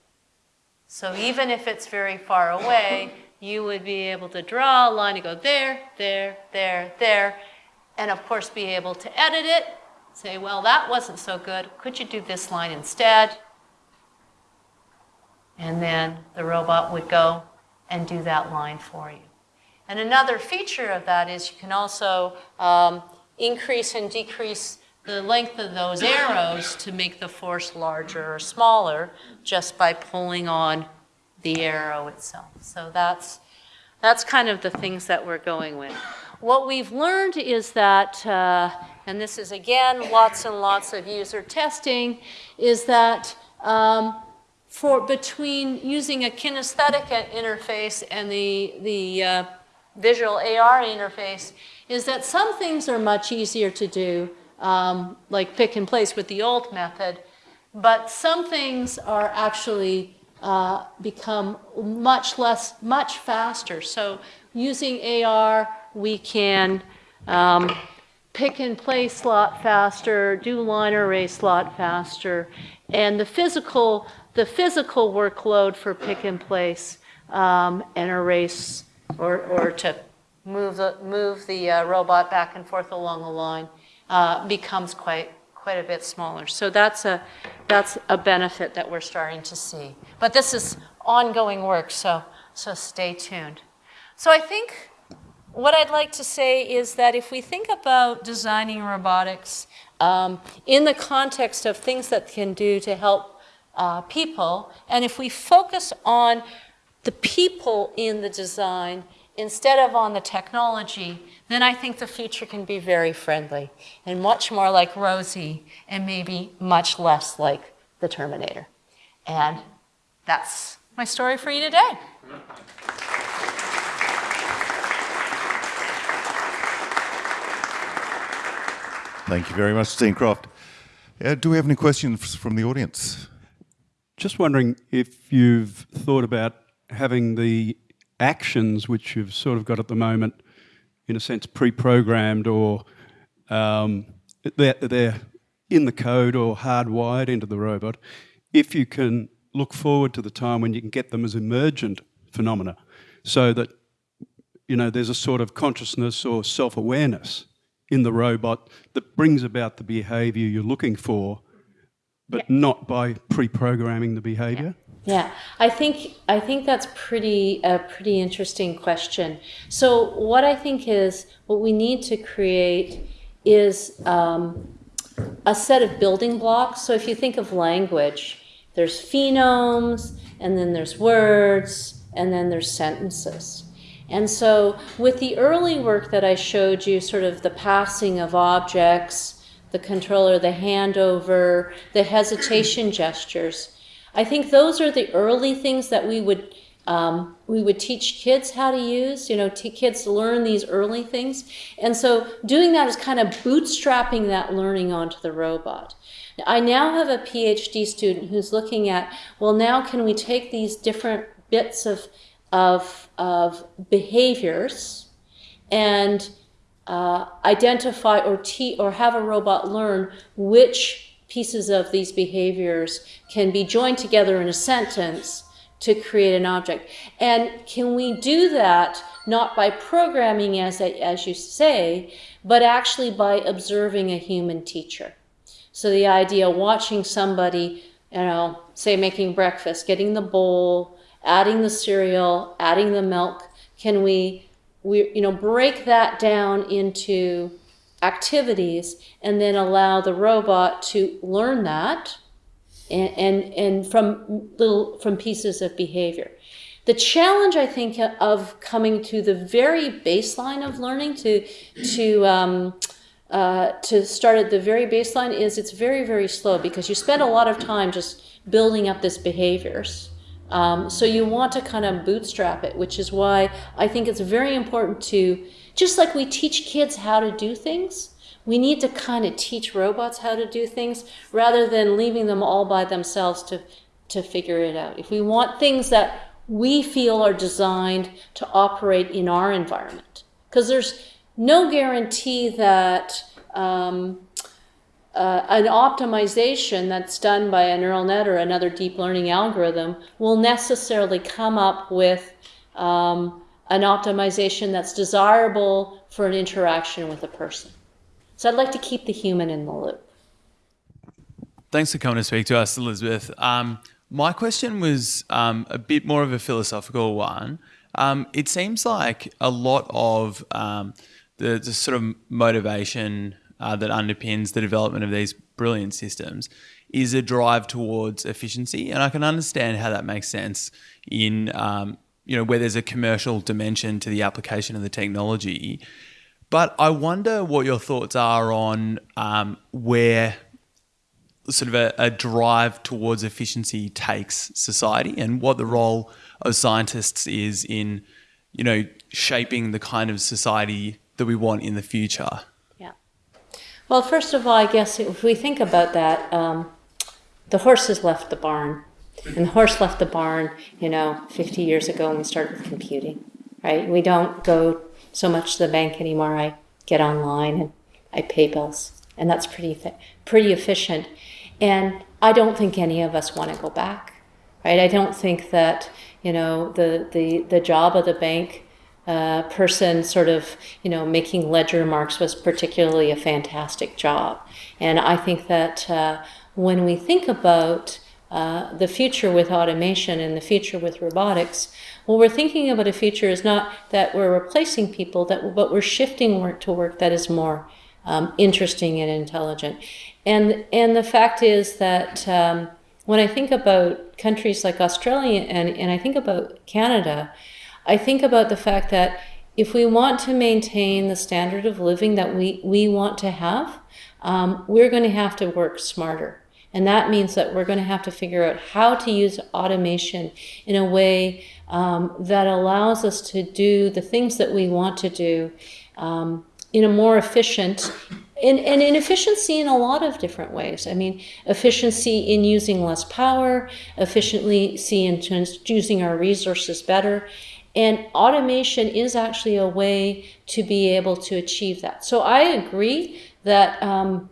So even if it's very far away, you would be able to draw a line and go there, there, there, there, and of course be able to edit it, say, well, that wasn't so good. Could you do this line instead? And then the robot would go and do that line for you. And another feature of that is you can also um, increase and decrease the length of those arrows to make the force larger or smaller just by pulling on the arrow itself. So that's, that's kind of the things that we're going with. What we've learned is that, uh, and this is again lots and lots of user testing, is that um, for between using a kinesthetic interface and the, the uh, visual AR interface, is that some things are much easier to do, um, like pick and place with the old method, but some things are actually uh, become much less, much faster. So using AR, we can um, pick and place a lot faster, do line erase a lot faster, and the physical, the physical workload for pick and place um, and erase or, or to move the, move the uh, robot back and forth along the line uh, becomes quite, quite a bit smaller. So that's a, that's a benefit that we're starting to see. But this is ongoing work, so, so stay tuned. So I think what I'd like to say is that if we think about designing robotics um, in the context of things that can do to help uh, people, and if we focus on the people in the design instead of on the technology, then I think the future can be very friendly and much more like Rosie and maybe much less like the Terminator. And that's my story for you today. Thank you very much, Dean Croft. Uh, do we have any questions from the audience? Just wondering if you've thought about having the actions which you've sort of got at the moment, in a sense, pre-programmed or um, they're, they're in the code or hardwired into the robot, if you can look forward to the time when you can get them as emergent phenomena so that you know there's a sort of consciousness or self-awareness in the robot that brings about the behavior you're looking for but yeah. not by pre-programming the behavior yeah. Yeah, I think I think that's pretty a pretty interesting question. So what I think is what we need to create is um, a set of building blocks. So if you think of language, there's phonemes, and then there's words, and then there's sentences. And so with the early work that I showed you, sort of the passing of objects, the controller, the handover, the hesitation <clears throat> gestures, I think those are the early things that we would um, we would teach kids how to use, you know, kids learn these early things. And so doing that is kind of bootstrapping that learning onto the robot. I now have a PhD student who's looking at, well, now can we take these different bits of, of, of behaviors and uh, identify or, te- or have a robot learn which pieces of these behaviors can be joined together in a sentence to create an object. And can we do that not by programming, as, as you say, but actually by observing a human teacher? So the idea of watching somebody, you know, say making breakfast, getting the bowl, adding the cereal, adding the milk, can we, we you know, break that down into activities and then allow the robot to learn that and, and, and from little from pieces of behavior. The challenge, I think, of coming to the very baseline of learning to to um, uh, to start at the very baseline is it's very very slow because you spend a lot of time just building up these behaviors. Um, so you want to kind of bootstrap it, which is why I think it's very important to just like we teach kids how to do things we need to kind of teach robots how to do things rather than leaving them all by themselves to, to figure it out. If we want things that we feel are designed to operate in our environment, because there's no guarantee that um, uh, an optimization that's done by a neural net or another deep learning algorithm will necessarily come up with um, an optimization that's desirable for an interaction with a person. So I'd like to keep the human in the loop. Thanks for coming to speak to us, Elizabeth. Um, my question was um, a bit more of a philosophical one. Um, it seems like a lot of um, the, the, sort of motivation uh, that underpins the development of these brilliant systems is a drive towards efficiency, and I can understand how that makes sense in um, you know where there's a commercial dimension to the application of the technology. But I wonder what your thoughts are on um, where sort of a, a, drive towards efficiency takes society and what the role of scientists is in, you know, shaping the kind of society that we want in the future. Well, first of all, I guess if we think about that, um, the horse has left the barn. And the horse left the barn, you know, 50 years ago when we started computing, right? We don't go so much to the bank anymore. I get online and I pay bills, and that's pretty pretty efficient. And I don't think any of us want to go back, right? I don't think that you know the the the job of the bank uh, person sort of you know making ledger marks was particularly a fantastic job and i think that uh, when we think about uh, the future with automation and the future with robotics what we're thinking about a future is not that we're replacing people, that but we're shifting work to work that is more um, interesting and intelligent. And and the fact is that um, when I think about countries like Australia and, and I think about Canada, I think about the fact that if we want to maintain the standard of living that we, we want to have, um, we're going to have to work smarter. And that means that we're going to have to figure out how to use automation in a way um, that allows us to do the things that we want to do um, in a more efficient and, and in efficiency in a lot of different ways. I mean, efficiency in using less power, efficiency in using our resources better. And automation is actually a way to be able to achieve that. So I agree that um,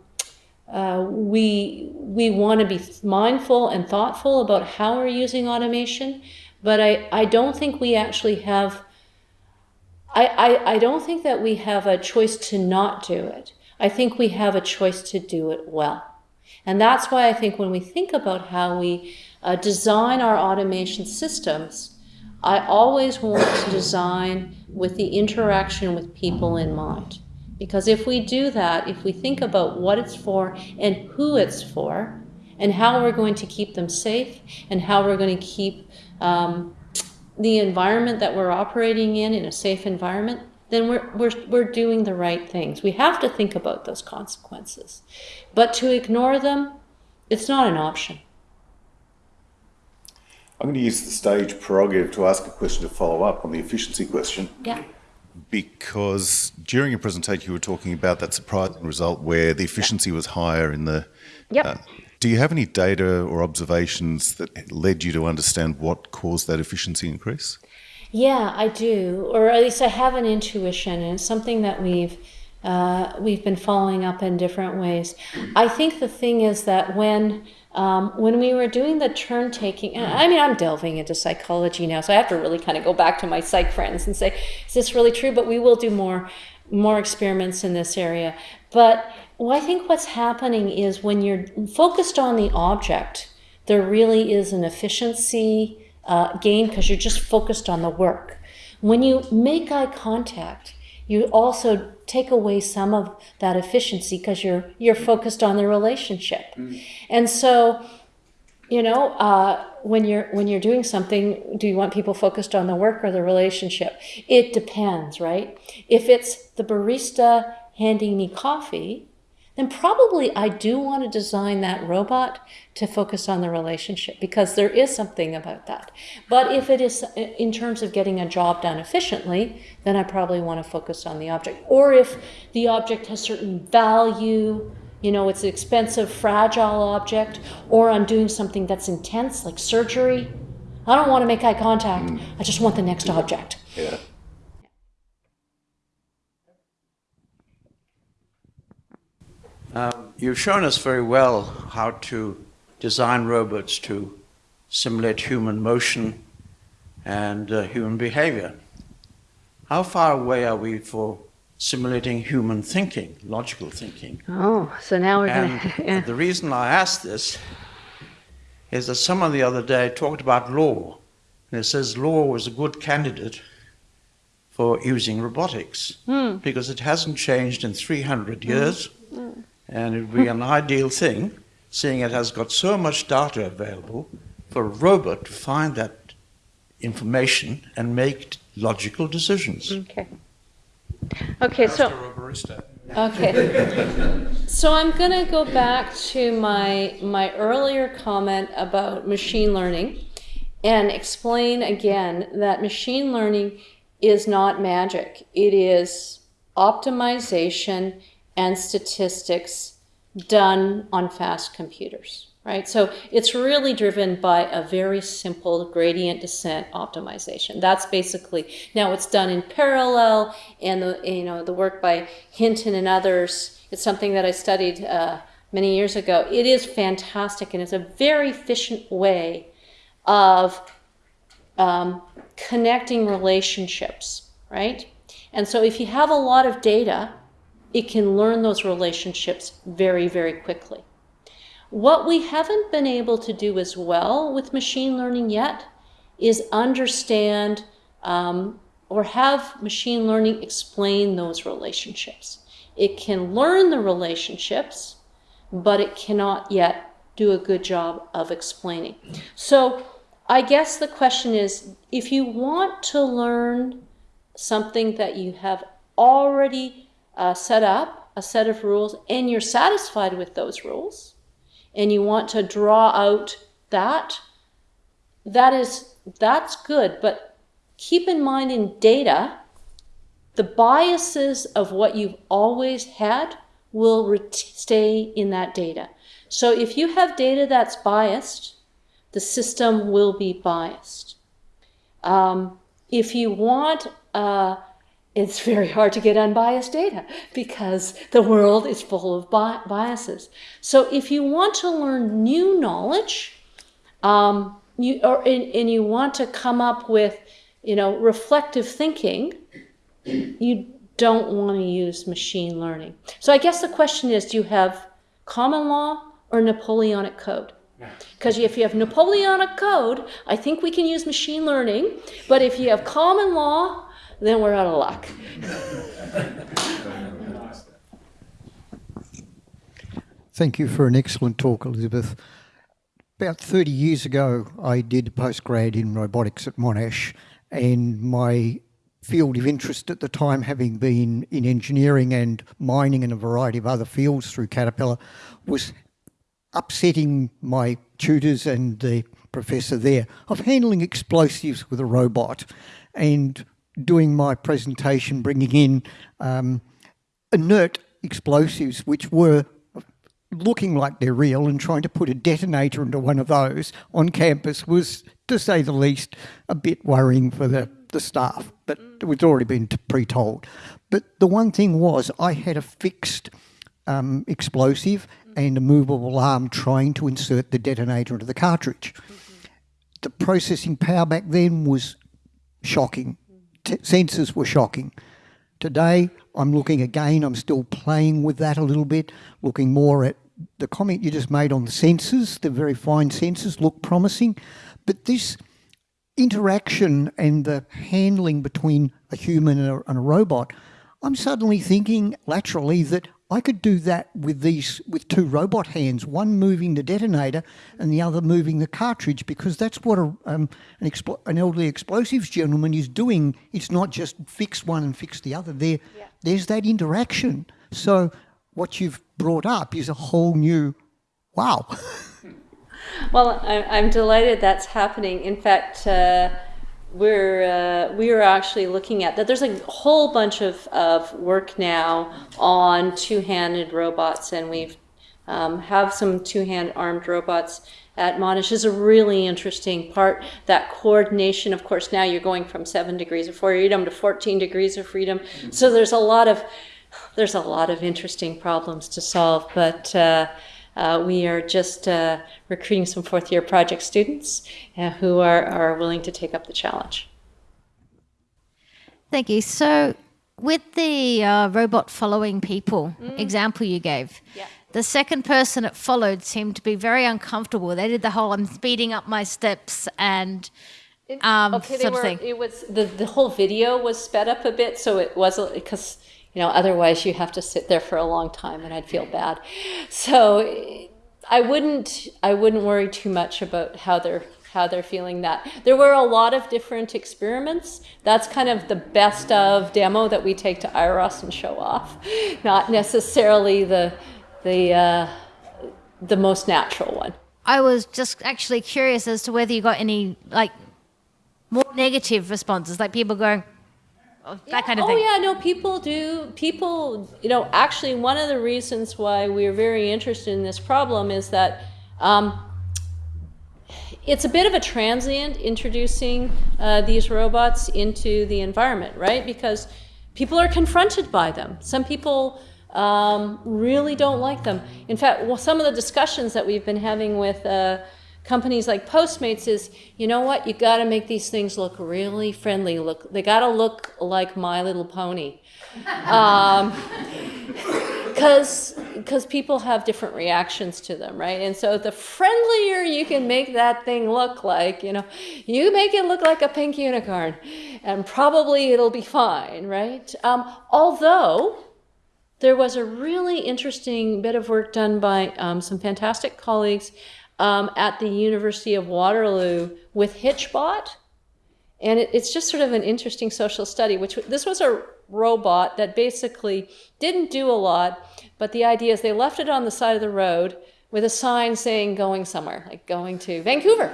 uh, we we want to be mindful and thoughtful about how we're using automation, but I, I don't think we actually have I, I, I don't think that we have a choice to not do it. I think we have a choice to do it well. And that's why I think when we think about how we uh, design our automation systems, I always want to design with the interaction with people in mind. Because if we do that, if we think about what it's for and who it's for, and how we're going to keep them safe, and how we're going to keep um, the environment that we're operating in in a safe environment, then we're, we're, we're doing the right things. We have to think about those consequences. But to ignore them, it's not an option. I'm going to use the stage prerogative to ask a question to follow up on the efficiency question. Yeah. Because during your presentation, you were talking about that surprising result where the efficiency was higher in the. Yep. uh, do you have any data or observations that led you to understand what caused that efficiency increase? Yeah, I do, or at least I have an intuition, and it's something that we've uh, we've been following up in different ways. I think the thing is that when um, when we were doing the turn taking, I mean, I'm delving into psychology now, so I have to really kind of go back to my psych friends and say, is this really true? But we will do more more experiments in this area. But well, I think what's happening is when you're focused on the object, there really is an efficiency uh, gain because you're just focused on the work. When you make eye contact, you also take away some of that efficiency because you're you're focused on the relationship, and so you know uh, when you're when you're doing something do you want people focused on the work or the relationship? It depends right? If it's the barista handing me coffee then probably i do want to design that robot to focus on the relationship because there is something about that but if it is in terms of getting a job done efficiently then i probably want to focus on the object or if the object has certain value you know, it's an expensive, fragile object, or I'm doing something that's intense, like surgery. I don't want to make eye contact. Mm. I just want the next object. Yeah. Um, you've shown us very well how to design robots to simulate human motion and uh, human behavior. How far away are we for simulating human thinking, logical thinking? Oh, so now we're going <laughs> to. Yeah. the reason I ask this is that someone the other day talked about law, and it says law was a good candidate for using robotics Hmm. because it hasn't changed in 300 years, and it would be an ideal thing, seeing it has got so much data available, for a robot to find that information and make logical decisions. Okay. Okay, so. Master barista. Okay. so I'm going to go back to my my earlier comment about machine learning and explain again that machine learning is not magic. It is optimization and statistics done on fast computers, right? So it's really driven by a very simple gradient descent optimization. That's basically now it's done in parallel, and the you know the work by Hinton and others. It's something that I studied uh, many years ago. It is fantastic, and it's a very efficient way of um, connecting relationships, right? And so if you have a lot of data, it can learn those relationships very, very quickly. What we haven't been able to do as well with machine learning yet is understand um, or have machine learning explain those relationships. It can learn the relationships, but it cannot yet do a good job of explaining. So I guess the question is if you want to learn something that you have already uh, set up, a set of rules, and you're satisfied with those rules, and you want to draw out that, that is, that's good. But keep in mind in data, the biases of what you've always had will stay in that data. So if you have data that's biased, the system will be biased. Um, if you want, uh, it's very hard to get unbiased data because the world is full of bi- biases. So if you want to learn new knowledge, um, you, or, and, and you want to come up with, you know, reflective thinking, you don't want to use machine learning. So I guess the question is, do you have common law or Napoleonic code? Because if you have Napoleonic code, I think we can use machine learning. But if you have common law, then we're out of luck. Thank you for an excellent talk, Elizabeth. About 30 years ago, I did postgrad in robotics at Monash, and my field of interest at the time, having been in engineering and mining and a variety of other fields through Caterpillar, was upsetting my tutors and the professor there of handling explosives with a robot and doing my presentation, bringing in um, inert explosives, which were looking like they're real and trying to put a detonator into one of those on campus was, to say the least, a bit worrying for the, the staff, but it was already been pre-told. But the one thing was I had a fixed um, explosive and a movable arm trying to insert the detonator into the cartridge. The processing power back then was shocking. T sensors were shocking. Today, I'm looking again, I'm still playing with that a little bit, looking more at the comment you just made on the sensors, the very fine sensors look promising, but this interaction and the handling between a human and a, and a robot, I'm suddenly thinking laterally that I could do that with these with two robot hands, one moving the detonator and the other moving the cartridge, because that's what a, um, an, an, elderly explosives gentleman is doing. It's not just fix one and fix the other. There, yeah. there's that interaction. So what you've brought up is a whole new, wow. <laughs> well, I'm delighted that's happening. In fact. Uh, we're uh, we are actually looking at that. There's a whole bunch of, of work now on two-handed robots, and we've um, have some two-hand armed robots at Monash is a really interesting part. That coordination, of course, now you're going from seven degrees of freedom to 14 degrees of freedom. So there's a lot of there's a lot of interesting problems to solve, but. Uh, uh, we are just uh, recruiting some fourth year project students uh, who are, are willing to take up the challenge. Thank you. So, with the uh, robot following people mm. example you gave, yeah. the second person it followed seemed to be very uncomfortable. They did the whole I'm speeding up my steps and um, okay, they were, It was the, the whole video was sped up a bit, so it wasn't because you know, otherwise you have to sit there for a long time and I'd feel bad. So I wouldn't, I wouldn't worry too much about how they're, how they're feeling that. There were a lot of different experiments. That's kind of the best of demo that we take to IROS and show off, not necessarily the, the, uh, the most natural one. I was just actually curious as to whether you got any like more negative responses, like people going, that yeah. kind of oh, thing. Oh yeah, no, people do. People, you know, actually, one of the reasons why we're very interested in this problem is that um, it's a bit of a transient introducing uh, these robots into the environment, right? Because people are confronted by them. Some people um, really don't like them. In fact, well, some of the discussions that we've been having with uh, companies like Postmates is, you know what, you got to make these things look really friendly. Look, they got to look like My Little Pony, because um, <laughs> because people have different reactions to them, right? And so the friendlier you can make that thing look like, you know, you make it look like a pink unicorn, and probably it'll be fine, right? Um, although there was a really interesting bit of work done by um, some fantastic colleagues um, at the University of Waterloo with Hitchbot. And it, it's just sort of an interesting social study, which this was a robot that basically didn't do a lot, but the idea is they left it on the side of the road with a sign saying going somewhere, like going to Vancouver.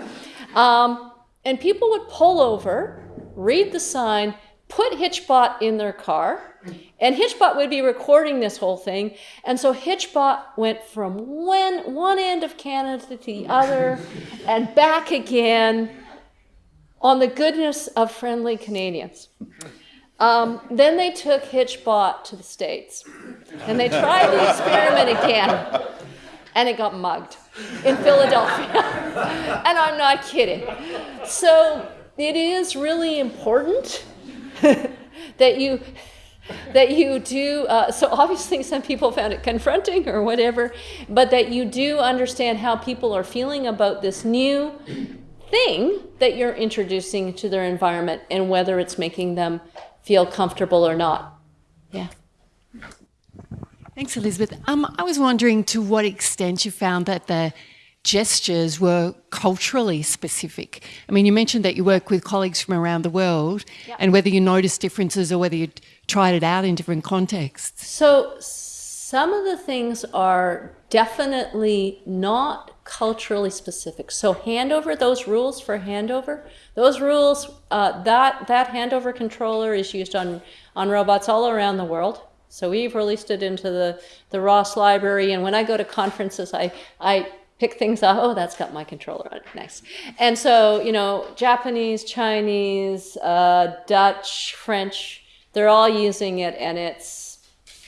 Um, and people would pull over, read the sign, put Hitchbot in their car, and Hitchbot would be recording this whole thing. And so Hitchbot went from one, one end of Canada to the other <laughs> and back again on the goodness of friendly Canadians. Um, then they took Hitchbot to the States and they tried the experiment again and it got mugged in Philadelphia. <laughs> and I'm not kidding. So it is really important <laughs> that you that you do, uh, so obviously some people found it confronting or whatever, but that you do understand how people are feeling about this new thing that you're introducing to their environment and whether it's making them feel comfortable or not. Yeah. Thanks, Elizabeth. Um, I was wondering to what extent you found that the gestures were culturally specific. I mean, you mentioned that you work with colleagues from around the world and whether you notice differences or whether you tried it out in different contexts. So Some of the things are definitely not culturally specific. So handover, those rules for handover, those rules, uh, that, that handover controller is used on, on robots all around the world. So we've released it into the, the ROS library, and when I go to conferences, I, I pick things up. Oh, that's got my controller on it. Nice. And so, you know, Japanese, Chinese, uh, Dutch, French, they're all using it, and it's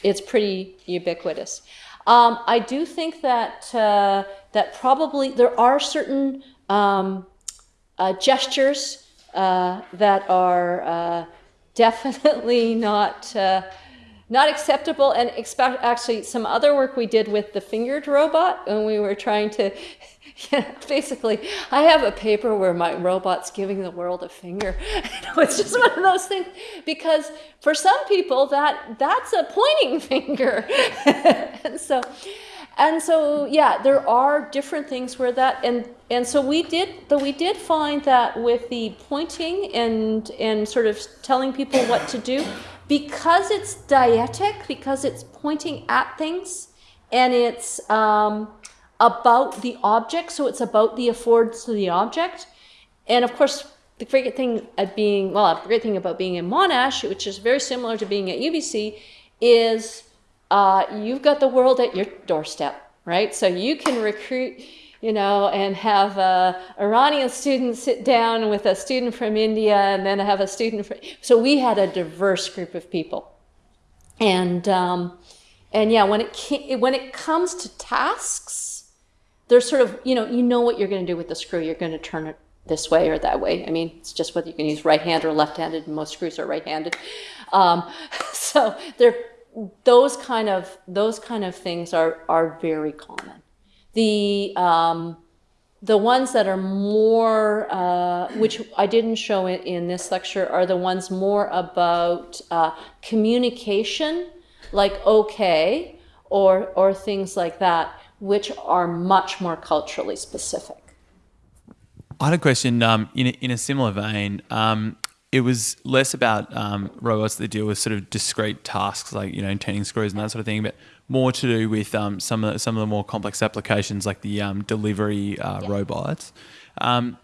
it's pretty ubiquitous. Um, I do think that uh, that probably there are certain um, uh, gestures uh, that are uh, definitely not uh, not acceptable and expect actually some other work we did with the fingered robot when we were trying to <laughs> yeah, basically i have a paper where my robot's giving the world a finger. <laughs> It's just one of those things because for some people that that's a pointing <laughs> finger. And so and so yeah there are different things where that and and so we did but we did find that with the pointing and and sort of telling people what to do because it's deictic, because it's pointing at things, and it's um, about the object, so it's about the affords to the object. And of course, the great thing at being, well, the great thing about being in Monash, which is very similar to being at UBC, is uh, you've got the world at your doorstep, right? So you can recruit you know, and have a Iranian student sit down with a student from India and then have a student from, so we had a diverse group of people. And, um, and yeah, when it, when it comes to tasks, there's sort of, you know, you know what you're going to do with the screw. You're going to turn it this way or that way. I mean, it's just whether you can use right hand or left handed, most screws are right handed. Um, <laughs> so there, those kind of, those kind of things are, are very common. The, um, the ones that are more, uh, which I didn't show in, in, this lecture, are the ones more about uh, communication, like okay, or, or things like that, which are much more culturally specific. I had a question um, in, a, in a similar vein. Um, it was less about um, robots that deal with sort of discrete tasks like you know turning screws and that sort of thing, but more to do with um, some of the, some of the more complex applications like the um, delivery uh, yeah. robots. Um,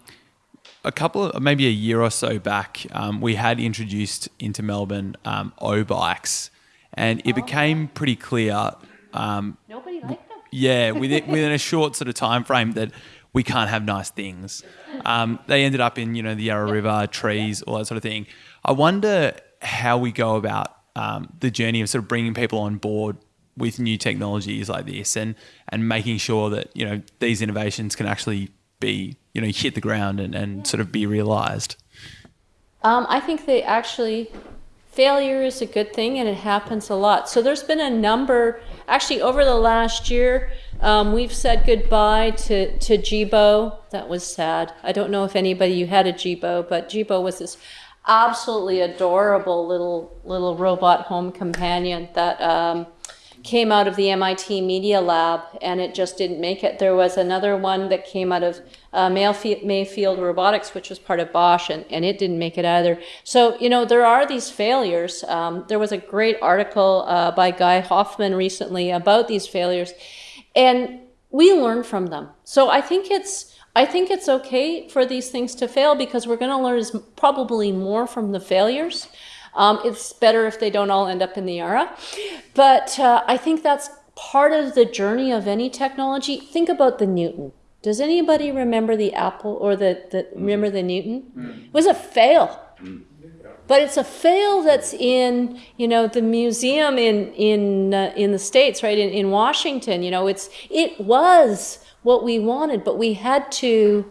a couple of maybe a year or so back, um, we had introduced into Melbourne um, O bikes, and it oh. became pretty clear. Um, Nobody liked. Yeah, within, within a short sort of time frame that we can't have nice things. Um, they ended up in you know the Yarra River trees, all that sort of thing. I wonder how we go about um, the journey of sort of bringing people on board with new technologies like this and and making sure that you know these innovations can actually be you know hit the ground and, and sort of be realized um, i think they actually failure is a good thing and it happens a lot. So there's been a number actually over the last year um, we've said goodbye to, to jibo. That was sad. I don't know if anybody you had a jibo but jibo was this absolutely adorable little little robot home companion that um, came out of the MIT Media Lab and it just didn't make it. There was another one that came out of uh, Mayfield Robotics, which was part of Bosch, and, and it didn't make it either. So, you know, there are these failures. Um, there was a great article uh, by Guy Hoffman recently about these failures, and we learn from them. So I think it's I think it's okay for these things to fail because we're going to learn probably more from the failures. Um, it's better if they don't all end up in the Yarra. But uh, I think that's part of the journey of any technology. Think about the Newton. Does anybody remember the Apple or the, the mm. remember the Newton? Mm. It was a fail. Mm. But it's a fail that's in, you know, the museum in in uh, in the states, right? In, in Washington, you know, it's it was what we wanted, but we had to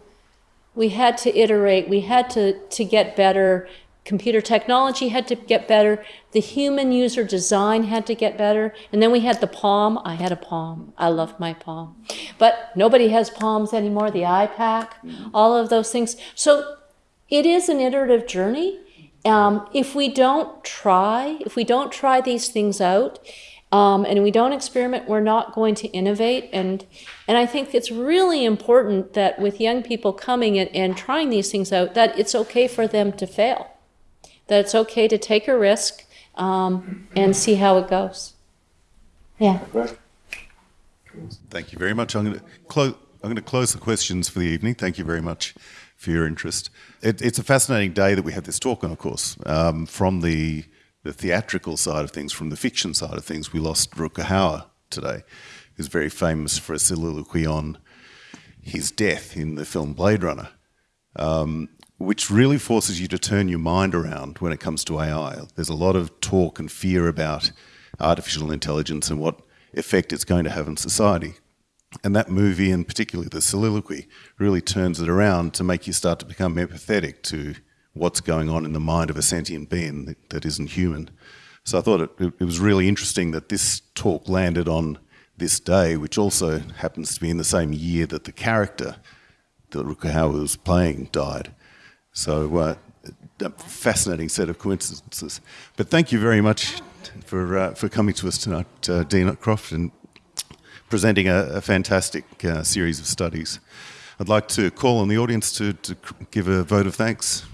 we had to iterate, we had to to get better computer technology had to get better. The human user design had to get better. And then we had the Palm. I had a Palm. I loved my Palm. But nobody has Palms anymore. The iPAQ, all of those things. So it is an iterative journey. Um, if we don't try, if we don't try these things out, um, and we don't experiment, we're not going to innovate. And, and I think it's really important that with young people coming and, and trying these things out, that it's okay for them to fail that it's okay to take a risk um, and see how it goes. Yeah. Thank you very much. I'm going to close. I'm going to close the questions for the evening. Thank you very much for your interest. It, it's a fascinating day that we have this talk on, of course. Um, from the, the theatrical side of things, from the fiction side of things, we lost Hauer today, who's very famous for a soliloquy on his death in the film Blade Runner, um, which really forces you to turn your mind around when it comes to AI. There's a lot of talk and fear about artificial intelligence and what effect it's going to have in society. And that movie, and particularly the soliloquy, really turns it around to make you start to become empathetic to what's going on in the mind of a sentient being that, that isn't human. So I thought it, it, was really interesting that this talk landed on this day, which also happens to be in the same year that the character that Hauer was playing died. So uh, a fascinating set of coincidences. But thank you very much for uh, for coming to us tonight, uh, Dean Croft, and presenting a, a fantastic uh, series of studies. I'd like to call on the audience to, to give a vote of thanks.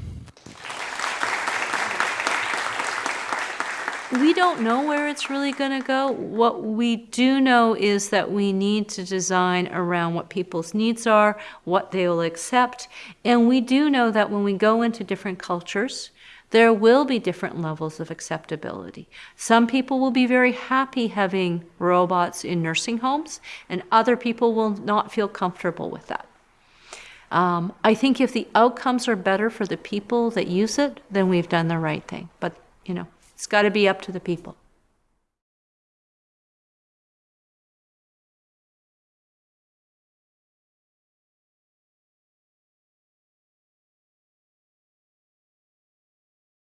We don't know where it's really going to go. What we do know is that we need to design around what people's needs are, what they will accept. And we do know that when we go into different cultures, there will be different levels of acceptability. Some people will be very happy having robots in nursing homes, and other people will not feel comfortable with that. Um, I think if the outcomes are better for the people that use it, then we've done the right thing. But, you know, it's got to be up to the people.